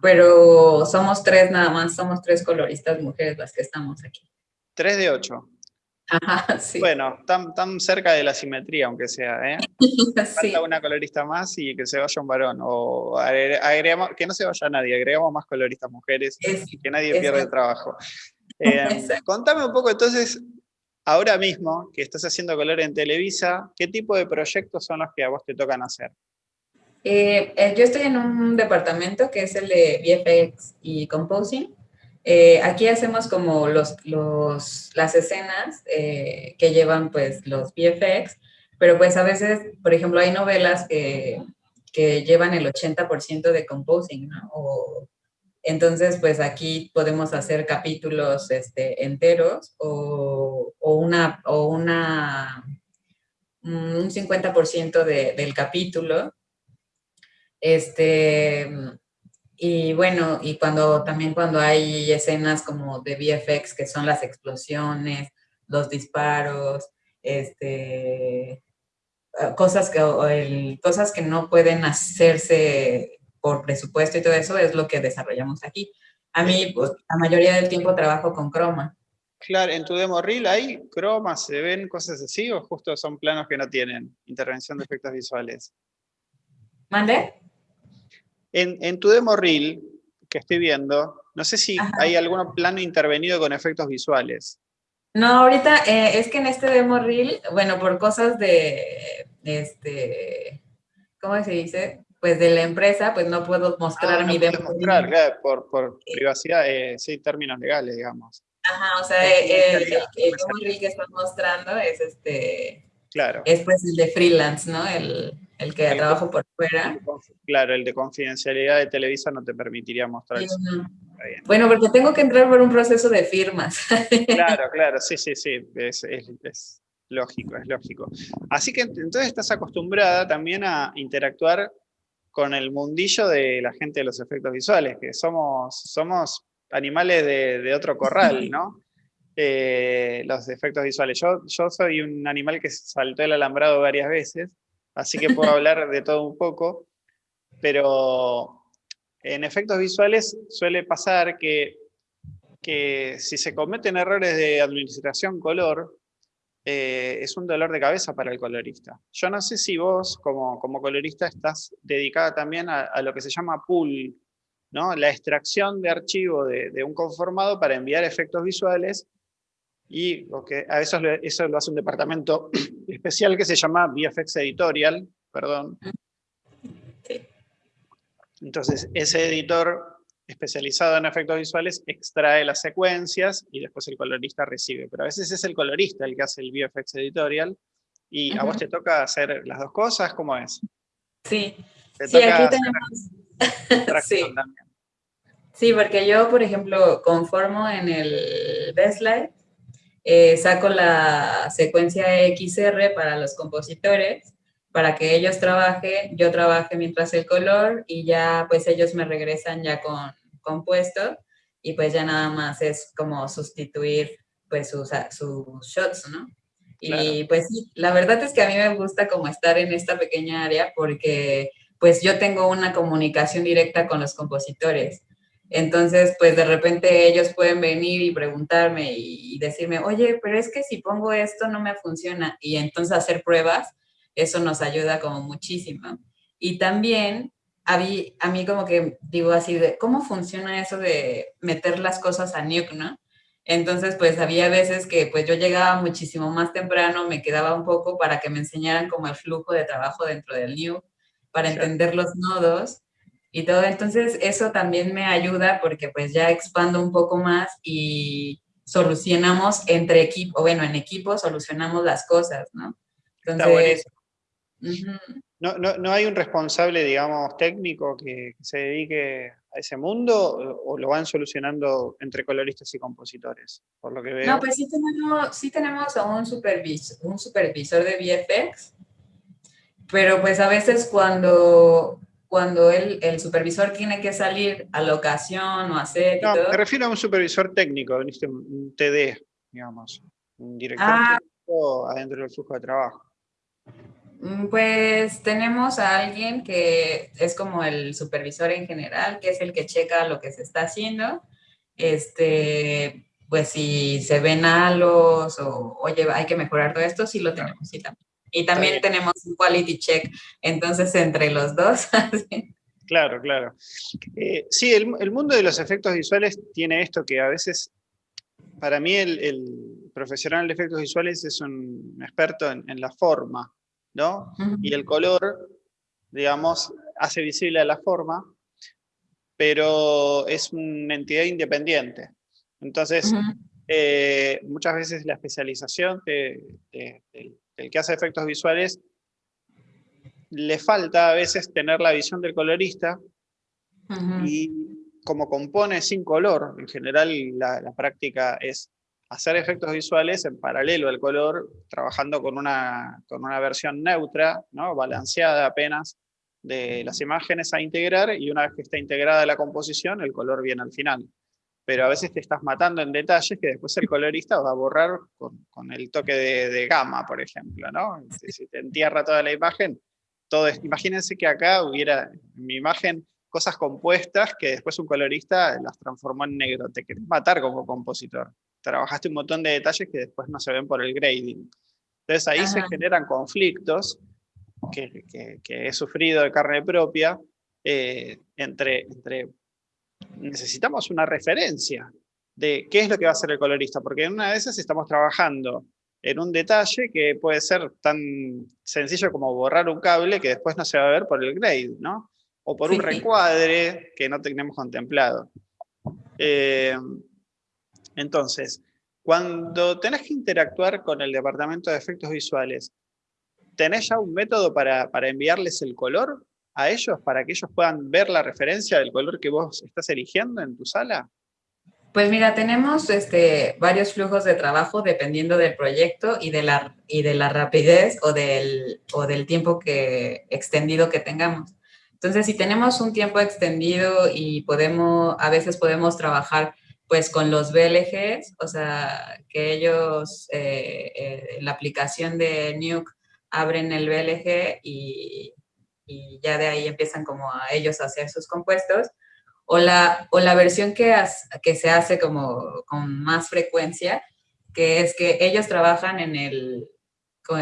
pero somos tres nada más, somos tres coloristas mujeres las que estamos aquí. Tres de ocho. Bueno, tan, tan cerca de la simetría, aunque sea, ¿eh? Falta una colorista más y que se vaya un varón. O agregamos, que no se vaya nadie, agregamos más coloristas mujeres y que nadie pierda el trabajo. Eh, contame un poco entonces, ahora mismo que estás haciendo color en Televisa, ¿qué tipo de proyectos son los que a vos te tocan hacer? Eh, eh, yo estoy en un departamento que es el de VFX y Composing. Eh, aquí hacemos como los, los las escenas eh, que llevan pues los VFX, pero pues a veces, por ejemplo, hay novelas que, que llevan el 80% de composing, ¿no? Entonces, pues aquí podemos hacer capítulos este, enteros o, o, una, o una, un 50% de, del capítulo. Este, y bueno, y cuando también cuando hay escenas como de VFX, que son las explosiones, los disparos, este, ah, cosas que, el, cosas que no pueden hacerse por presupuesto y todo eso es lo que desarrollamos aquí. A mí, pues, la mayoría del tiempo trabajo con croma. Claro, en tu demo reel hay croma, se ven cosas así o justo son planos que no tienen intervención de efectos visuales. ¿Mande? En, tu demo reel, que estoy viendo, no sé si hay algún plano intervenido con efectos visuales. No, ahorita eh, es que en este demo reel, bueno, por cosas de, este, ¿cómo se dice? Pues de la empresa, pues no puedo mostrar ah, mi demo mostrar, claro, por, por privacidad, eh, sí, términos legales, digamos. Ajá, o sea, el, el, demo reel que estás mostrando es este, claro. es pues el de freelance, ¿no? El, el que trabajo por fuera. Claro, el de confidencialidad de Televisa no te permitiría mostrar eso. Bueno, porque tengo que entrar por un proceso de firmas. Claro, claro, sí, sí, sí, es, es, lógico, es lógico. Así que entonces estás acostumbrada también a interactuar con el mundillo de la gente de los efectos visuales, que somos, somos animales de, otro corral, ¿no? Eh, los efectos visuales. Yo, yo soy un animal que saltó el alambrado varias veces, así que puedo hablar de todo un poco, pero en efectos visuales suele pasar que, que si se cometen errores de administración color, eh, es un dolor de cabeza para el colorista. Yo no sé si vos, como, como colorista, estás dedicada también a, lo que se llama pool, ¿no? la extracción de archivo de, de un conformado para enviar efectos visuales y que a eso, eso lo hace un departamento especial que se llama VFX Editorial, perdón. Entonces, ese editor especializado en efectos visuales extrae las secuencias y después el colorista recibe. Pero a veces es el colorista el que hace el VFX editorial y a vos te toca hacer las dos cosas, ¿cómo es? Sí, sí aquí tenemos... sí. sí, porque yo, por ejemplo, conformo en el Bestlight, eh, saco la secuencia XR para los compositores, para que ellos trabajen, yo trabaje mientras el color y ya pues ellos me regresan ya con compuesto y pues ya nada más es como sustituir pues sus, sus shots, ¿no? Y pues la verdad es que a mí me gusta como estar en esta pequeña área porque pues yo tengo una comunicación directa con los compositores. Entonces, pues de repente ellos pueden venir y preguntarme y, decirme, oye, pero es que si pongo esto no me funciona. Y entonces hacer pruebas eso nos ayuda como muchísimo. Y también a mí, a mí como que digo así de, ¿cómo funciona eso de meter las cosas a Nuke, no? Entonces, pues había veces que pues yo llegaba muchísimo más temprano, me quedaba un poco para que me enseñaran como el flujo de trabajo dentro del Nuke, para entender los nodos y todo. Entonces, eso también me ayuda porque pues ya expando un poco más y solucionamos entre equipo, bueno, en equipo solucionamos las cosas, ¿no? Entonces, no, no, no, hay un responsable, digamos, técnico que, se dedique a ese mundo o, lo van solucionando entre coloristas y compositores, por lo que veo? No, pues sí tenemos, sí tenemos a un, supervisor, un supervisor de VFX, pero pues a veces cuando, cuando el, el supervisor tiene que salir a locación o hacer No, me refiero a un supervisor técnico, un TD, digamos, un director ah. técnico adentro del flujo de trabajo. Mm, pues tenemos a alguien que es como el supervisor en general, que es el que checa lo que se está haciendo. Este, pues si se ven halos o, oye, hay que mejorar todo esto, sí lo tenemos. Y también tenemos un quality check, entonces entre los dos. claro, claro. Eh, sí, el, mundo de los efectos visuales tiene esto que a veces, para mí el, profesional de efectos visuales es un experto en la forma, y el color, digamos, hace visible a la forma, pero es una entidad independiente. Entonces, eh, muchas veces la especialización del que hace efectos visuales le falta a veces tener la visión del colorista y como compone sin color, en general la práctica es hacer efectos visuales en paralelo al color, trabajando con una, con una versión neutra, ¿no? balanceada apenas, de las imágenes a integrar, y una vez que está integrada la composición, el color viene al final. Pero a veces te estás matando en detalles que después el colorista va a borrar con, con el toque de, de, gama, por ejemplo. ¿no? Si te entierra toda la imagen, todo imagínense que acá hubiera en mi imagen cosas compuestas que después un colorista las transformó en negro. Te querés matar como compositor trabajaste un montón de detalles que después no se ven por el grading. Entonces ahí se generan conflictos que, he sufrido de carne propia eh, entre, entre, necesitamos una referencia de qué es lo que va a hacer el colorista, porque en una de esas estamos trabajando en un detalle que puede ser tan sencillo como borrar un cable que después no se va a ver por el grade, ¿no? O por un recuadre que no tenemos contemplado. Eh, entonces, cuando tenés que interactuar con el departamento de efectos visuales, ¿tenés ya un método para, enviarles el color a ellos, para que ellos puedan ver la referencia del color que vos estás eligiendo en tu sala? Pues mira, tenemos este, varios flujos de trabajo dependiendo del proyecto y de la, y de la rapidez o del, o del tiempo que, extendido que tengamos. Entonces, si tenemos un tiempo extendido y podemos, a veces podemos trabajar pues con los BLGs, o sea, que ellos, eh, eh, la aplicación de Nuke abren el BLG y, y, ya de ahí empiezan como a ellos a hacer sus compuestos, o la, o la versión que, que se hace como con más frecuencia, que es que ellos trabajan en el,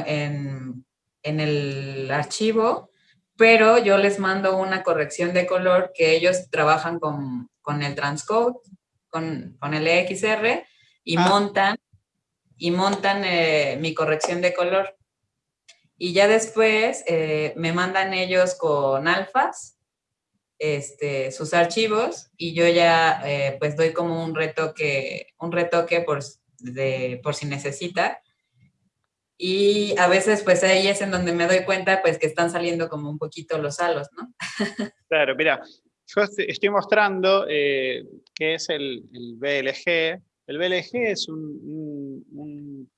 en, en el archivo, pero yo les mando una corrección de color que ellos trabajan con, con el transcode con, con el EXR y ah. montan, y montan eh, mi corrección de color. Y ya después eh, me mandan ellos con alfas este, sus archivos y yo ya eh, pues doy como un retoque, un retoque por, por si necesita. Y a veces pues ahí es en donde me doy cuenta pues que están saliendo como un poquito los halos, ¿no? claro, mira, yo estoy mostrando eh, qué es el, BLG. El BLG es un,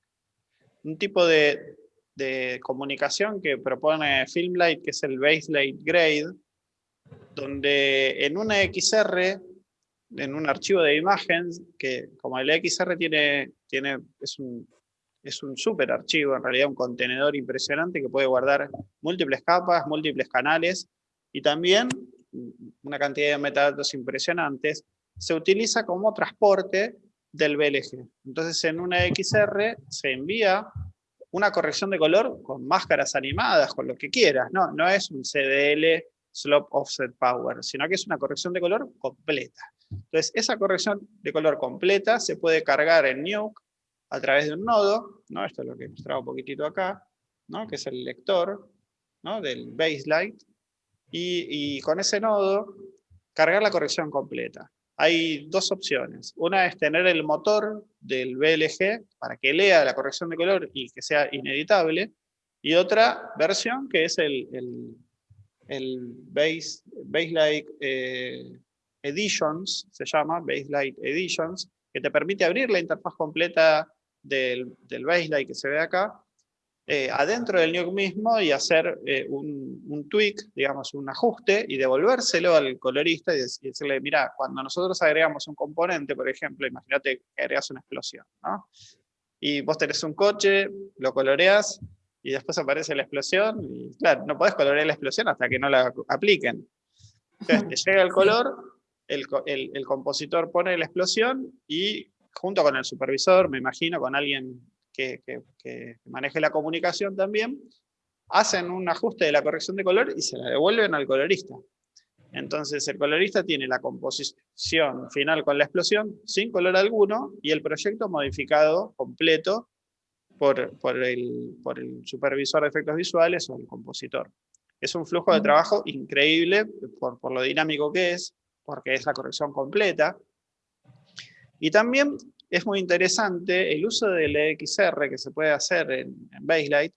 un, tipo de, de, comunicación que propone Filmlight, que es el Baselight Grade, donde en una XR, en un archivo de imágenes, que como el XR tiene, tiene, es un, es un super archivo, en realidad un contenedor impresionante que puede guardar múltiples capas, múltiples canales, y también una cantidad de metadatos impresionantes, se utiliza como transporte del BLG. Entonces en una XR se envía una corrección de color con máscaras animadas, con lo que quieras, no, no es un CDL Slope Offset Power, sino que es una corrección de color completa. Entonces esa corrección de color completa se puede cargar en Nuke a través de un nodo, ¿no? esto es lo que mostraba un poquitito acá, ¿no? que es el lector ¿no? del Baselight, y, con ese nodo cargar la corrección completa. Hay dos opciones. Una es tener el motor del BLG para que lea la corrección de color y que sea ineditable. Y otra versión que es el, Base, Baselight eh, Editions, se llama, Baselight Editions, que te permite abrir la interfaz completa del, del Baselight que se ve acá eh, adentro del nuke mismo y hacer eh, un, un, tweak, digamos, un ajuste, y devolvérselo al colorista y, decirle, mira, cuando nosotros agregamos un componente, por ejemplo, imagínate que agregas una explosión, ¿no? Y vos tenés un coche, lo coloreas, y después aparece la explosión, y claro, no podés colorear la explosión hasta que no la apliquen. Entonces te llega el color, el, el, el compositor pone la explosión, y junto con el supervisor, me imagino, con alguien que, maneje la comunicación también, hacen un ajuste de la corrección de color y se la devuelven al colorista. Entonces el colorista tiene la composición final con la explosión sin color alguno y el proyecto modificado completo por, por, el, por el supervisor de efectos visuales o el compositor. Es un flujo de trabajo increíble por, por lo dinámico que es, porque es la corrección completa. Y también es muy interesante el uso del XR que se puede hacer en, en Baselight,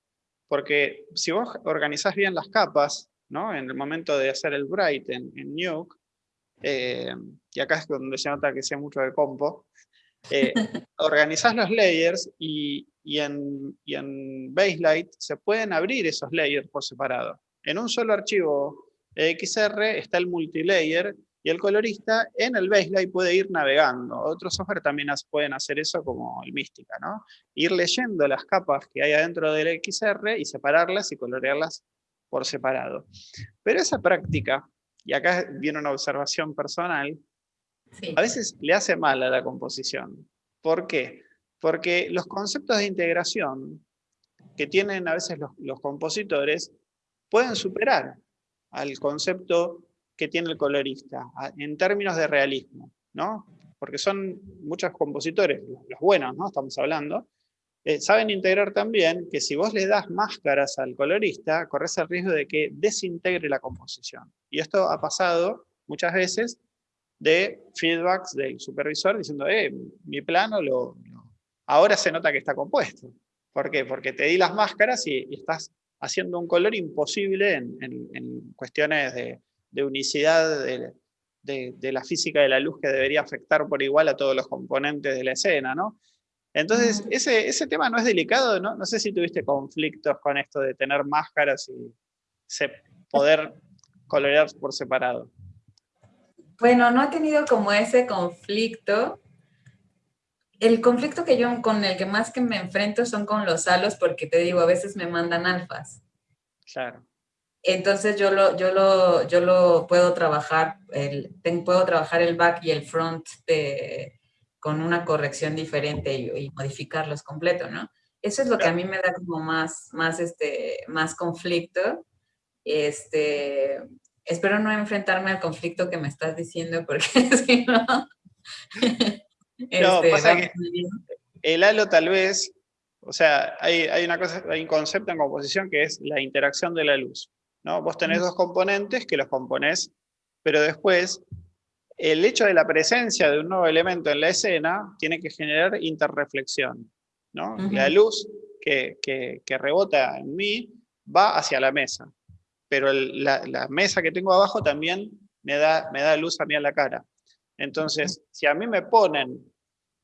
porque si vos organizás bien las capas, ¿no? en el momento de hacer el bright en, Nuke, eh, y acá es donde se nota que sea mucho de compo, eh, organizás los layers y, y, en, y en Baselight se pueden abrir esos layers por separado. En un solo archivo XR está el multilayer y el colorista en el baseline puede ir navegando. Otros software también pueden hacer eso como el Mística, ¿no? Ir leyendo las capas que hay adentro del XR y separarlas y colorearlas por separado. Pero esa práctica, y acá viene una observación personal, a veces le hace mal a la composición. ¿Por qué? Porque los conceptos de integración que tienen a veces los, los compositores pueden superar al concepto que tiene el colorista, en términos de realismo, ¿no? Porque son muchos compositores, los buenos, ¿no? Estamos hablando, eh, saben integrar también que si vos le das máscaras al colorista, corres el riesgo de que desintegre la composición. Y esto ha pasado muchas veces de feedbacks del supervisor diciendo, eh, mi plano lo, ahora se nota que está compuesto. ¿Por qué? Porque te di las máscaras y, estás haciendo un color imposible en cuestiones de, de unicidad de, la física de la luz que debería afectar por igual a todos los componentes de la escena, ¿no? Entonces, ese, ese tema no es delicado, ¿no? No sé si tuviste conflictos con esto de tener máscaras y poder colorear por separado. Bueno, no he tenido como ese conflicto. El conflicto que yo con el que más que me enfrento son con los halos porque te digo, a veces me mandan alfas. Claro. Entonces yo lo, yo lo, yo lo puedo trabajar, el, puedo trabajar el back y el front con una corrección diferente y, modificarlos completo, ¿no? Eso es lo que a mí me da como más, más, este, más conflicto. Este, espero no enfrentarme al conflicto que me estás diciendo porque si no... no, este, pasa que el halo tal vez, o sea, hay, hay, una cosa, hay un concepto en composición que es la interacción de la luz. Vos tenés dos componentes que los componés pero después el hecho de la presencia de un nuevo elemento en la escena tiene que generar interreflexión. ¿no? La luz que, que, rebota en mí va hacia la mesa, pero la, la, mesa que tengo abajo también me da, me da luz a mí a la cara. Entonces, si a mí me ponen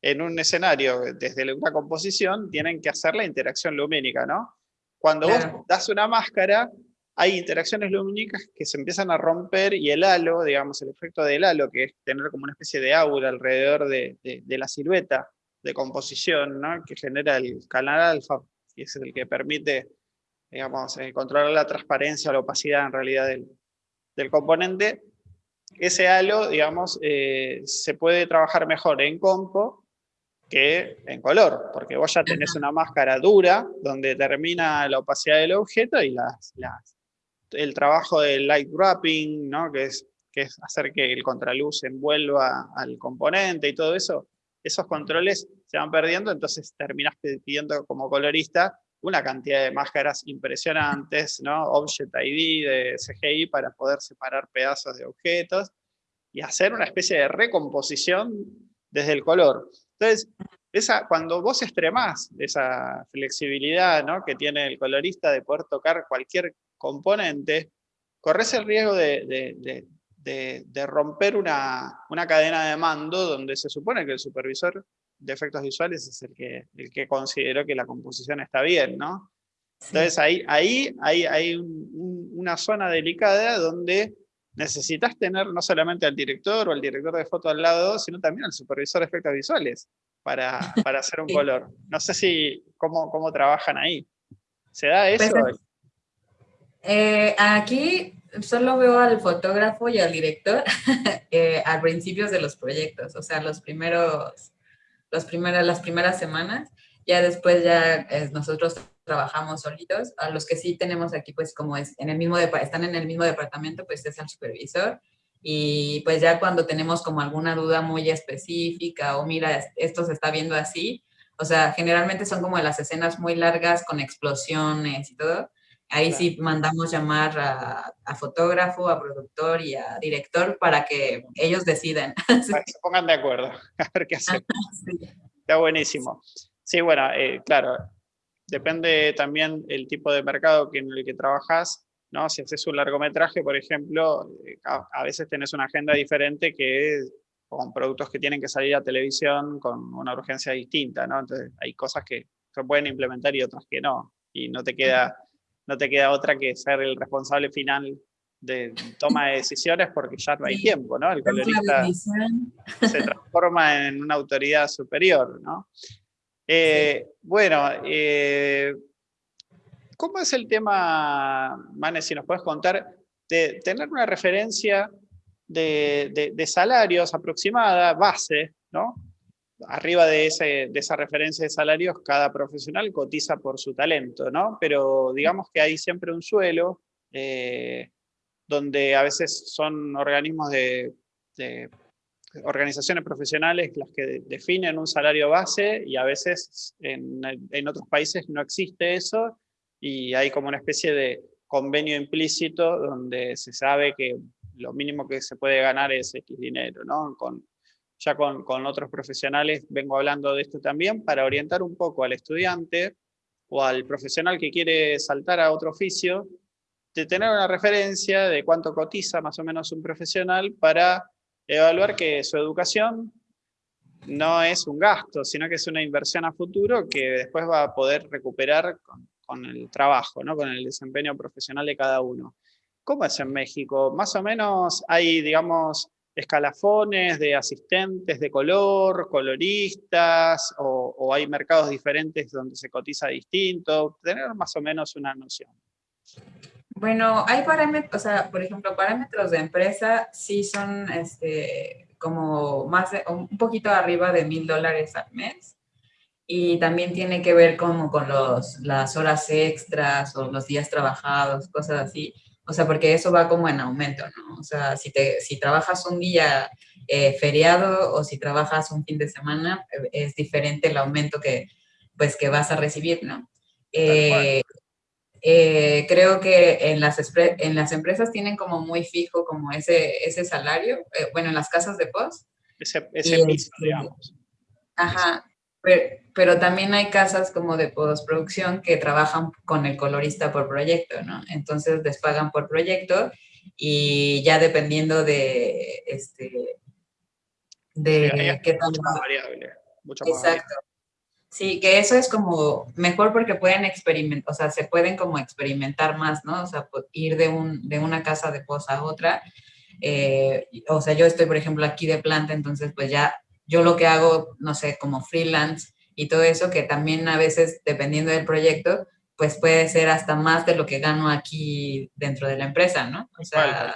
en un escenario desde una composición, tienen que hacer la interacción lumínica, ¿no? Cuando vos das una máscara, hay interacciones lumínicas que se empiezan a romper y el halo, digamos, el efecto del halo, que es tener como una especie de aura alrededor de, la silueta de composición, ¿no? que genera el canal alfa, y es el que permite, digamos, eh, controlar la transparencia o la opacidad en realidad del, del componente, ese halo, digamos, eh, se puede trabajar mejor en compo que en color, porque vos ya tenés una máscara dura, donde termina la opacidad del objeto y las, las el trabajo del light wrapping, ¿no? que, es, que es hacer que el contraluz envuelva al componente y todo eso, esos controles se van perdiendo, entonces terminas pidiendo como colorista una cantidad de máscaras impresionantes, ¿no? Object ID de CGI para poder separar pedazos de objetos y hacer una especie de recomposición desde el color. Entonces, esa, cuando vos extremás esa flexibilidad ¿no? que tiene el colorista de poder tocar cualquier componente, corres el riesgo de, de, romper una, una, cadena de mando donde se supone que el supervisor de efectos visuales es el que, el que consideró que la composición está bien, ¿no? Entonces ahí, ahí hay, hay una zona delicada donde necesitas tener no solamente al director o al director de foto al lado, sino también al supervisor de efectos visuales para, para hacer un color. No sé si cómo, cómo trabajan ahí. ¿Se da eso? Eh, aquí solo veo al fotógrafo y al director eh, a principios de los proyectos, o sea, los primeros, los primeros, las primeras semanas. Ya después ya eh, nosotros trabajamos solitos. A los que sí tenemos aquí, pues como es en el mismo están en el mismo departamento, pues es el supervisor. Y pues ya cuando tenemos como alguna duda muy específica o mira, esto se está viendo así, o sea, generalmente son como las escenas muy largas con explosiones y todo Ahí sí mandamos llamar a, fotógrafo, a productor y a director para que ellos decidan. Para que se pongan de acuerdo, a ver qué hacer. Está buenísimo. Sí, bueno, eh, claro, depende también el tipo de mercado en el que trabajas, ¿no? Si haces un largometraje, por ejemplo, eh, a, veces tenés una agenda diferente que con productos que tienen que salir a televisión con una urgencia distinta, ¿no? Entonces hay cosas que se pueden implementar y otras que no, y no te queda no te queda otra que ser el responsable final de toma de decisiones porque ya no hay tiempo, ¿no? El colorista se transforma en una autoridad superior, ¿no? Eh, bueno, eh, ¿cómo es el tema, Manes, si nos puedes contar, de tener una referencia de, de salarios aproximada, base, ¿no? Arriba de, esa referencia de salarios, cada profesional cotiza por su talento, ¿no? Pero digamos que hay siempre un suelo, eh, donde a veces son organismos de, organizaciones profesionales las que definen un salario base y a veces en, otros países no existe eso y hay como una especie de convenio implícito donde se sabe que lo mínimo que se puede ganar es X dinero, ¿no? Ya con, otros profesionales vengo hablando de esto también, para orientar un poco al estudiante o al profesional que quiere saltar a otro oficio, de tener una referencia de cuánto cotiza más o menos un profesional para evaluar que su educación no es un gasto, sino que es una inversión a futuro que después va a poder recuperar con, con el trabajo, ¿no? con el desempeño profesional de cada uno. ¿Cómo es en México? Más o menos hay, digamos, escalafones de asistentes de color, coloristas, o, hay mercados diferentes donde se cotiza distinto, tener más o menos una noción. Bueno, hay parámetros, o sea, por ejemplo, parámetros de empresa sí son este, como más un poquito arriba de mil dólares al mes. Y también tiene que ver como con los, las horas extras o los días trabajados, cosas así. O sea, porque eso va como en aumento, ¿no? O sea, si, te, si trabajas un día eh, feriado o si trabajas un fin de semana, es diferente el aumento que, pues, que vas a recibir, ¿no? Eh, eh, creo que en las, en las empresas tienen como muy fijo como ese, ese salario, bueno, en las casas de post. Ese, ese este, digamos. Ajá, pero, también hay casas como de postproducción que trabajan con el colorista por proyecto, ¿no? Entonces les pagan por proyecto y ya dependiendo de, este, de qué tan... variable, mucho más Exacto. Sí, que eso es como mejor porque pueden experimentar, o sea, se pueden como experimentar más, ¿no? O sea, ir de, un, de una casa de posa a otra. Eh, o sea, yo estoy, por ejemplo, aquí de planta, entonces pues ya yo lo que hago, no sé, como freelance y todo eso, que también a veces, dependiendo del proyecto, pues puede ser hasta más de lo que gano aquí dentro de la empresa, ¿no? O sea,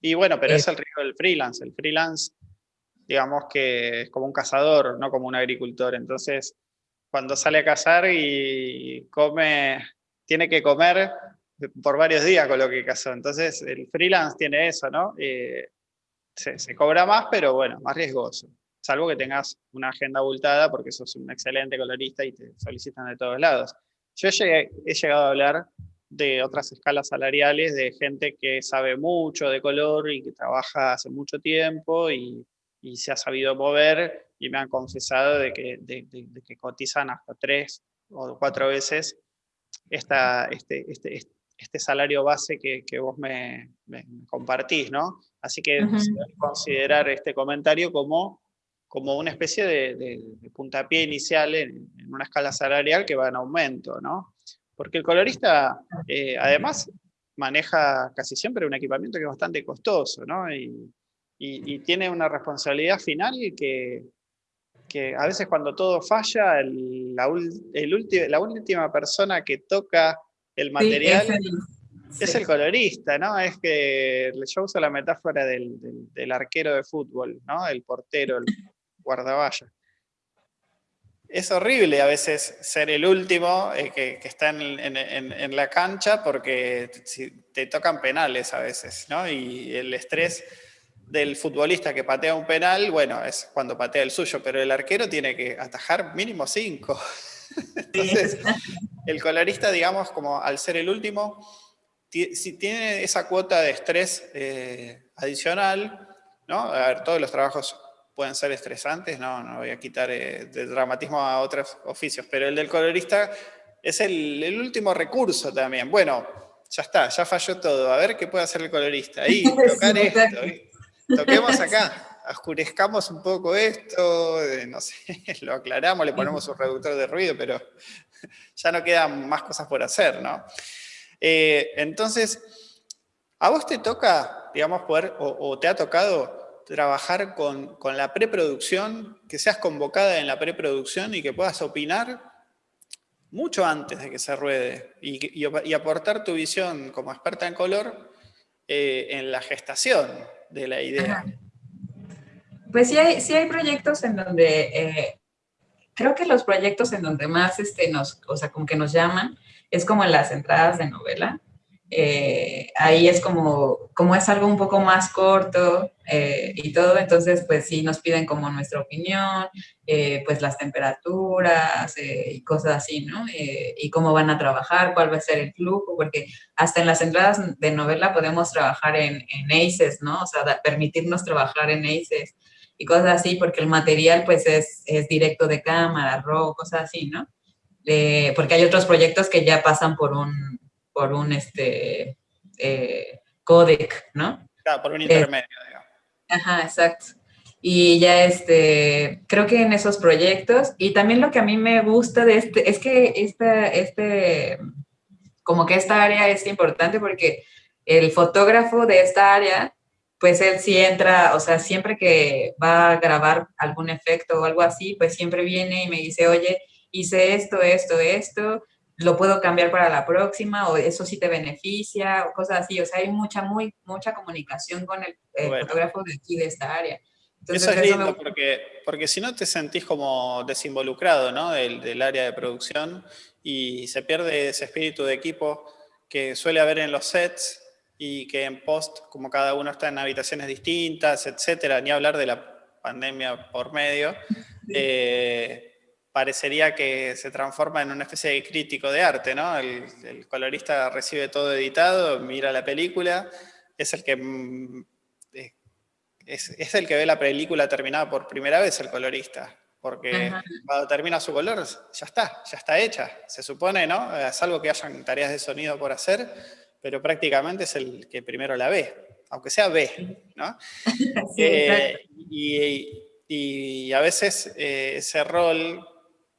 Y bueno, pero es el riesgo del freelance. El freelance, digamos que es como un cazador, no como un agricultor. Entonces, cuando sale a cazar y come, tiene que comer por varios días con lo que cazó. Entonces, el freelance tiene eso, ¿no? Eh, se, se, cobra más, pero bueno, más riesgoso salvo que tengas una agenda abultada porque sos un excelente colorista y te solicitan de todos lados. Yo he llegado a hablar de otras escalas salariales, de gente que sabe mucho de color y que trabaja hace mucho tiempo y, se ha sabido mover y me han confesado de que, de, que cotizan hasta tres o cuatro veces esta, este, este, este salario base que, que vos me, compartís, ¿no? Así que considerar este comentario como como una especie de, puntapié inicial en, una escala salarial que va en aumento, ¿no? Porque el colorista, eh, además, maneja casi siempre un equipamiento que es bastante costoso, ¿no? Y, tiene una responsabilidad final que, que a veces cuando todo falla, la, la última persona que toca el material es, el, colorista, ¿no? Es que yo uso la metáfora del, del, arquero de fútbol, ¿no? El portero, el, guardavalla. Es horrible a veces ser el último eh, que, está en, la cancha porque te tocan penales a veces, ¿no? Y el estrés del futbolista que patea un penal, bueno, es cuando patea el suyo, pero el arquero tiene que atajar mínimo cinco. Entonces, el colorista, digamos, como al ser el último, si tiene esa cuota de estrés eh, adicional, ¿no? A ver, todos los trabajos pueden ser estresantes, no, no voy a quitar eh, de dramatismo a otros oficios, pero el del colorista es el, último recurso también. Bueno, ya está, ya falló todo, a ver qué puede hacer el colorista. Ahí, tocar esto, toquemos acá, oscurezcamos un poco esto, eh, no sé, lo aclaramos, le ponemos un reductor de ruido, pero ya no quedan más cosas por hacer, ¿no? Eh, entonces, ¿a vos te toca, digamos, poder, o te ha tocado trabajar con, la preproducción, que seas convocada en la preproducción y que puedas opinar mucho antes de que se ruede y, aportar tu visión como experta en color eh, en la gestación de la idea. Pues sí hay, sí hay proyectos en donde, eh, creo que los proyectos en donde más este, nos, o sea, que nos llaman, es como en las entradas de novela, eh, ahí es como, como es algo un poco más corto eh, y todo, entonces pues sí nos piden como nuestra opinión, eh, pues las temperaturas y cosas así, ¿no? y cómo van a trabajar, cuál va a ser el flujo, porque hasta en las entradas de novela podemos trabajar en, en ACES, ¿no? O sea, permitirnos trabajar en ACES y cosas así, porque el material pues es, es directo de cámara, RAW, cosas así, ¿no? porque hay otros proyectos que ya pasan por un, por un este, eh, codec, ¿no? Claro, por un intermedio, digamos. Ajá, exacto. Y ya este, creo que en esos proyectos, y también lo que a mí me gusta de este, es que este, este, como que esta área es importante porque el fotógrafo de esta área, pues él sí entra, o sea, siempre que va a grabar algún efecto o algo así, pues siempre viene y me dice, oye, hice esto, esto, esto, lo puedo cambiar para la próxima o eso sí te beneficia o cosas así. O sea, hay mucha, muy, mucha comunicación con el, fotógrafo de aquí, de esta área. eso es lindo porque, porque si no te sentís como desinvolucrado ¿no? del, del, área de producción y se pierde ese espíritu de equipo que suele haber en los sets y que en post, como cada uno está en habitaciones distintas, etcétera, ni hablar de la pandemia por medio, eh, parecería que se transforma en una especie de crítico de arte, ¿no? El, colorista recibe todo editado, mira la película, es el que mm, eh, es, el que ve la película terminada por primera vez el colorista, porque cuando termina su color, ya está, ya está hecha, se supone, ¿no? Es algo que hayan tareas de sonido por hacer, pero prácticamente es el que primero la ve, aunque sea ve, ¿no? Eh, y, y, a veces eh, ese rol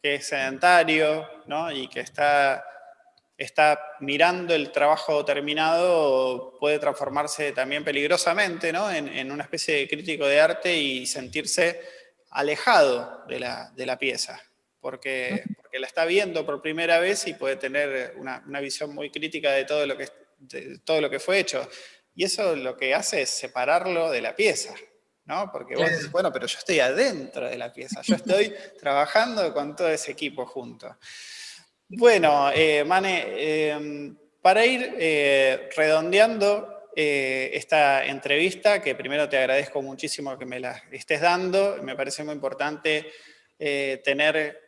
que es sedentario ¿no? y que está, está mirando el trabajo terminado puede transformarse también peligrosamente ¿no? en, una especie de crítico de arte y sentirse alejado de la, de la pieza, porque, porque, la está viendo por primera vez y puede tener una, una visión muy crítica de todo, lo que, de todo lo que fue hecho. Y eso lo que hace es separarlo de la pieza. ¿No? Porque vos decís, bueno, pero yo estoy adentro de la pieza, yo estoy trabajando con todo ese equipo junto. Bueno, eh, Mane, em, para ir eh, redondeando eh, esta entrevista, que primero te agradezco muchísimo que me la estés dando, me parece muy importante tener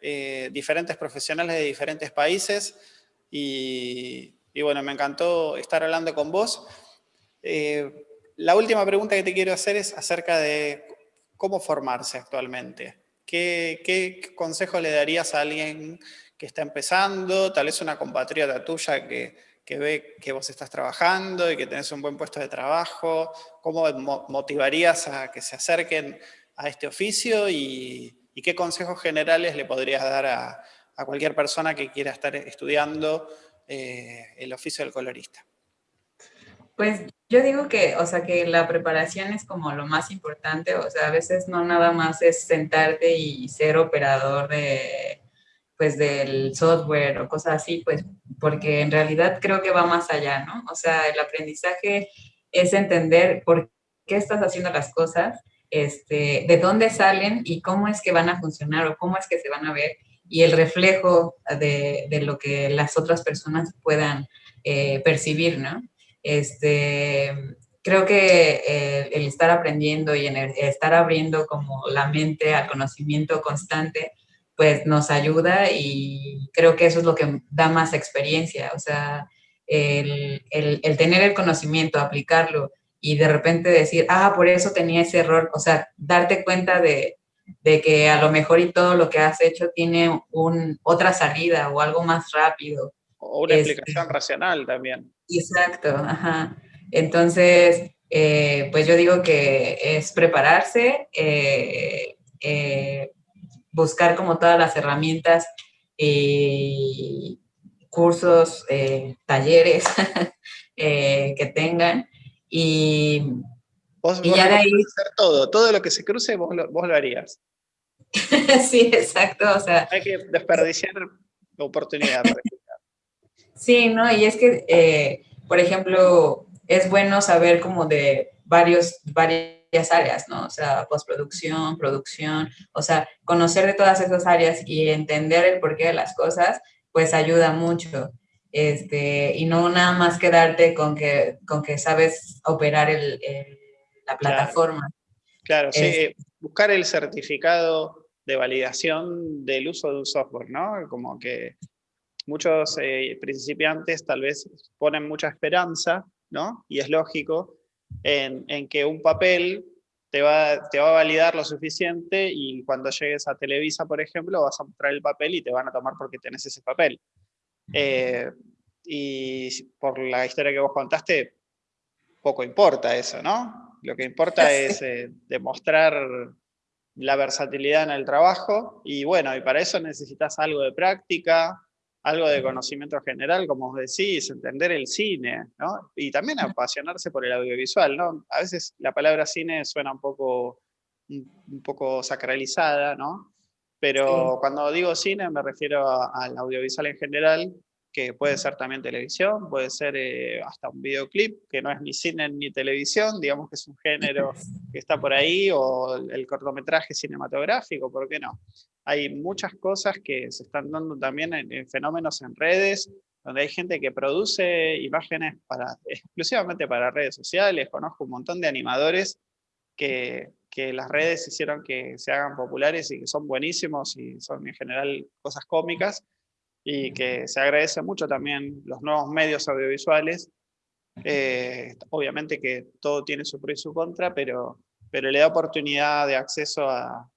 diferentes profesionales de diferentes países y, y, bueno, me encantó estar hablando con vos. La última pregunta que te quiero hacer es acerca de cómo formarse actualmente. ¿Qué, qué consejo le darías a alguien que está empezando, tal vez una compatriota tuya que, ve que vos estás trabajando y que tenés un buen puesto de trabajo? ¿Cómo motivarías a que se acerquen a este oficio y, qué consejos generales le podrías dar a, cualquier persona que quiera estar estudiando eh, el oficio del colorista? Pues yo digo que, o sea, que la preparación es como lo más importante, o sea, a veces no nada más es sentarte y ser operador de, pues, del software o cosas así, pues, porque en realidad creo que va más allá, ¿no? O sea, el aprendizaje es entender por qué estás haciendo las cosas, este, de dónde salen y cómo es que van a funcionar o cómo es que se van a ver y el reflejo de, lo que las otras personas puedan eh, percibir, ¿no? Este, creo que eh, el estar aprendiendo y en estar abriendo como la mente al conocimiento constante, pues nos ayuda y creo que eso es lo que da más experiencia, o sea, el, el, tener el conocimiento, aplicarlo y de repente decir, ah, por eso tenía ese error, o sea, darte cuenta de, de que a lo mejor y todo lo que has hecho tiene un, otra salida o algo más rápido. O una explicación racional también. Exacto, ajá. Entonces, eh, pues yo digo que es prepararse, eh, eh, buscar como todas las herramientas, cursos, talleres que tengan y, vos, ya de ahí... Hacer todo, todo lo que se cruce vos lo, vos lo harías. sí, exacto, o sea... Hay que desperdiciar la oportunidad. Sí, ¿no? Y es que, eh, por ejemplo, es bueno saber como de varios, varias áreas, ¿no? O sea, postproducción, producción, o sea, conocer de todas esas áreas y entender el porqué de las cosas, pues ayuda mucho. Este, y no nada más quedarte con que, con que sabes operar el, la plataforma. Claro, sí, buscar el certificado de validación del uso de un software, ¿no? Como que muchos eh, principiantes tal vez ponen mucha esperanza, ¿no? Y es lógico, en, que un papel te va, te va a validar lo suficiente y cuando llegues a Televisa, por ejemplo, vas a mostrar el papel y te van a tomar porque tenés ese papel. Eh, y por la historia que vos contaste, poco importa eso, ¿no? Lo que importa es eh, demostrar la versatilidad en el trabajo y bueno, y para eso necesitas algo de práctica, algo de conocimiento general, como os decís, entender el cine, ¿no? Y también apasionarse por el audiovisual, ¿no? A veces la palabra cine suena un poco, un, poco sacralizada, ¿no? Pero cuando digo cine me refiero al audiovisual en general, que puede ser también televisión, puede ser eh, hasta un videoclip, que no es ni cine ni televisión, digamos que es un género que está por ahí, o el cortometraje cinematográfico, ¿por qué no? Hay muchas cosas que se están dando también en, fenómenos en redes, donde hay gente que produce imágenes para, exclusivamente para redes sociales, conozco un montón de animadores que, que las redes hicieron que se hagan populares y que son buenísimos y son en general cosas cómicas y que se agradece mucho también los nuevos medios audiovisuales. Eh, obviamente que todo tiene su pro y su contra, pero, pero le da oportunidad de acceso a,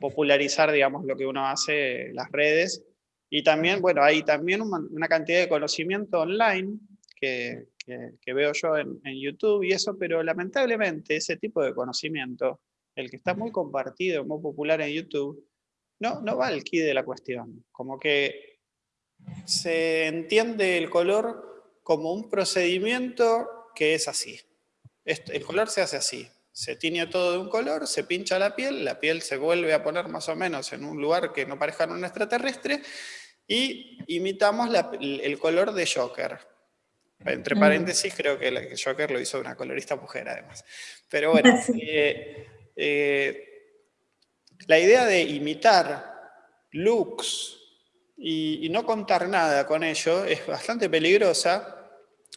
popularizar, digamos, lo que uno hace, las redes. Y también, bueno, hay también una, cantidad de conocimiento online que, que, veo yo en, en, YouTube y eso, pero lamentablemente ese tipo de conocimiento, el que está muy compartido, muy popular en YouTube, no, no va al quid de la cuestión. Como que se entiende el color como un procedimiento que es así. El color se hace así. Se tiñe todo de un color, se pincha la piel, la piel se vuelve a poner más o menos en un lugar que no parezca un extraterrestre y imitamos el color de Joker. Entre paréntesis, creo que el Joker lo hizo una colorista mujer, además. Pero bueno, eh, eh, la idea de imitar looks y, no contar nada con ello es bastante peligrosa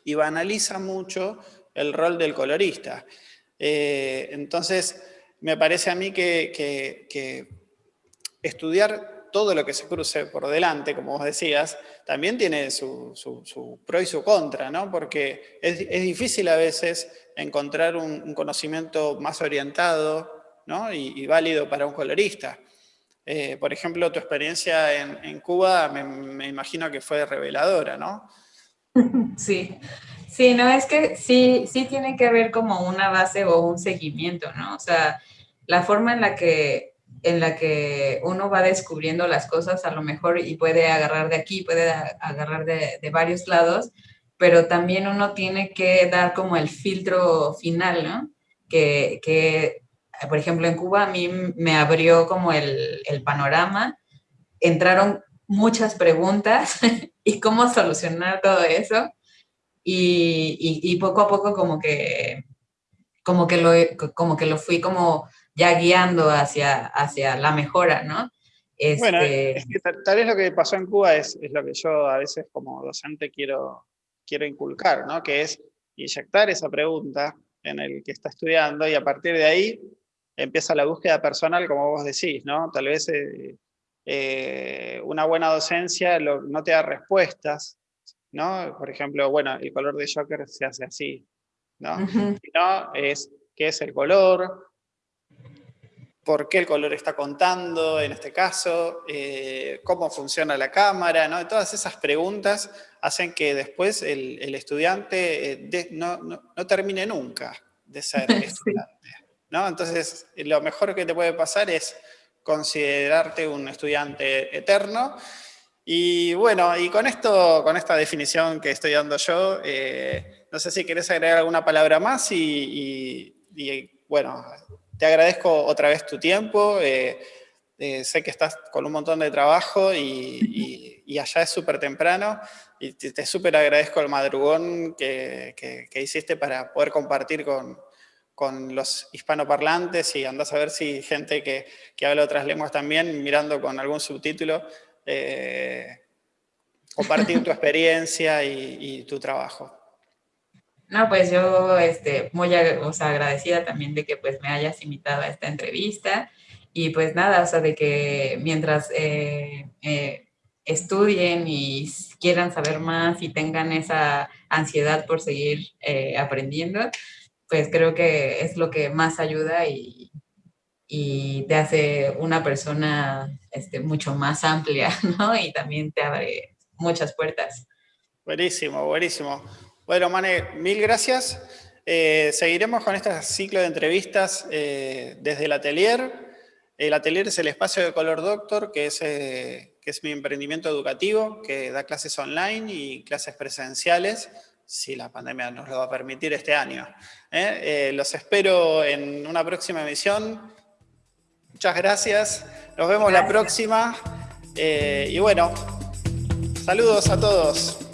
y banaliza mucho el rol del colorista. Eh, entonces, me parece a mí que, estudiar todo lo que se cruce por delante, como vos decías, también tiene su, pro y su contra, ¿no? Porque es, difícil a veces encontrar un, conocimiento más orientado y, válido para un colorista. Eh, por ejemplo, tu experiencia en, Cuba me, imagino que fue reveladora, ¿no? Sí, sí, no, es que sí, sí tiene que haber como una base o un seguimiento, ¿no? O sea, la forma en la que en la que uno va descubriendo las cosas a lo mejor y puede agarrar de aquí, puede agarrar de, varios lados, pero también uno tiene que dar como el filtro final, ¿no? Que por ejemplo, en Cuba a mí me abrió como el, el panorama, entraron muchas preguntas y cómo solucionar todo eso. Y, y, poco a poco como que, como que, lo, como que lo fui como ya guiando hacia, hacia la mejora, ¿no? Bueno, este es que tal, vez lo que pasó en Cuba es, es, lo que yo a veces como docente quiero, quiero inculcar, ¿no? Que es inyectar esa pregunta en el que está estudiando y a partir de ahí empieza la búsqueda personal, como vos decís, ¿no? Tal vez eh, eh, una buena docencia no te da respuestas, ¿no? Por ejemplo, bueno, el color de Joker se hace así, ¿no? Sino es qué es el color, por qué el color está contando en este caso, eh, cómo funciona la cámara, ¿no? Todas esas preguntas hacen que después el, estudiante no, no, termine nunca de ser estudiante. Entonces, lo mejor que te puede pasar es considerarte un estudiante eterno. Y bueno, y con esto, con esta definición que estoy dando yo, eh, no sé si querés agregar alguna palabra más y, bueno, te agradezco otra vez tu tiempo. Eh, eh, sé que estás con un montón de trabajo y, allá es súper temprano y te, súper agradezco el madrugón que, hiciste para poder compartir con, con los hispanoparlantes y andas a ver si gente que, que habla otras lenguas también, mirando con algún subtítulo, eh, compartir tu experiencia y, tu trabajo. No, pues yo este, muy agradecida también de que pues me hayas invitado a esta entrevista y pues nada, o sea, de que mientras eh, eh, estudien y quieran saber más y tengan esa ansiedad por seguir aprendiendo, pues creo que es lo que más ayuda y, y te hace una persona este, mucho más amplia, ¿no? Y también te abre muchas puertas. Buenísimo, buenísimo. Bueno, Mane, mil gracias. Eh, seguiremos con este ciclo de entrevistas eh, desde el atelier. El atelier es el espacio de Color Doctor, que es, eh, que es mi emprendimiento educativo, que da clases online y clases presenciales si la pandemia nos lo va a permitir este año. ¿eh? Eh, los espero en una próxima emisión. Muchas gracias. Nos vemos la próxima. Eh, y bueno, saludos a todos.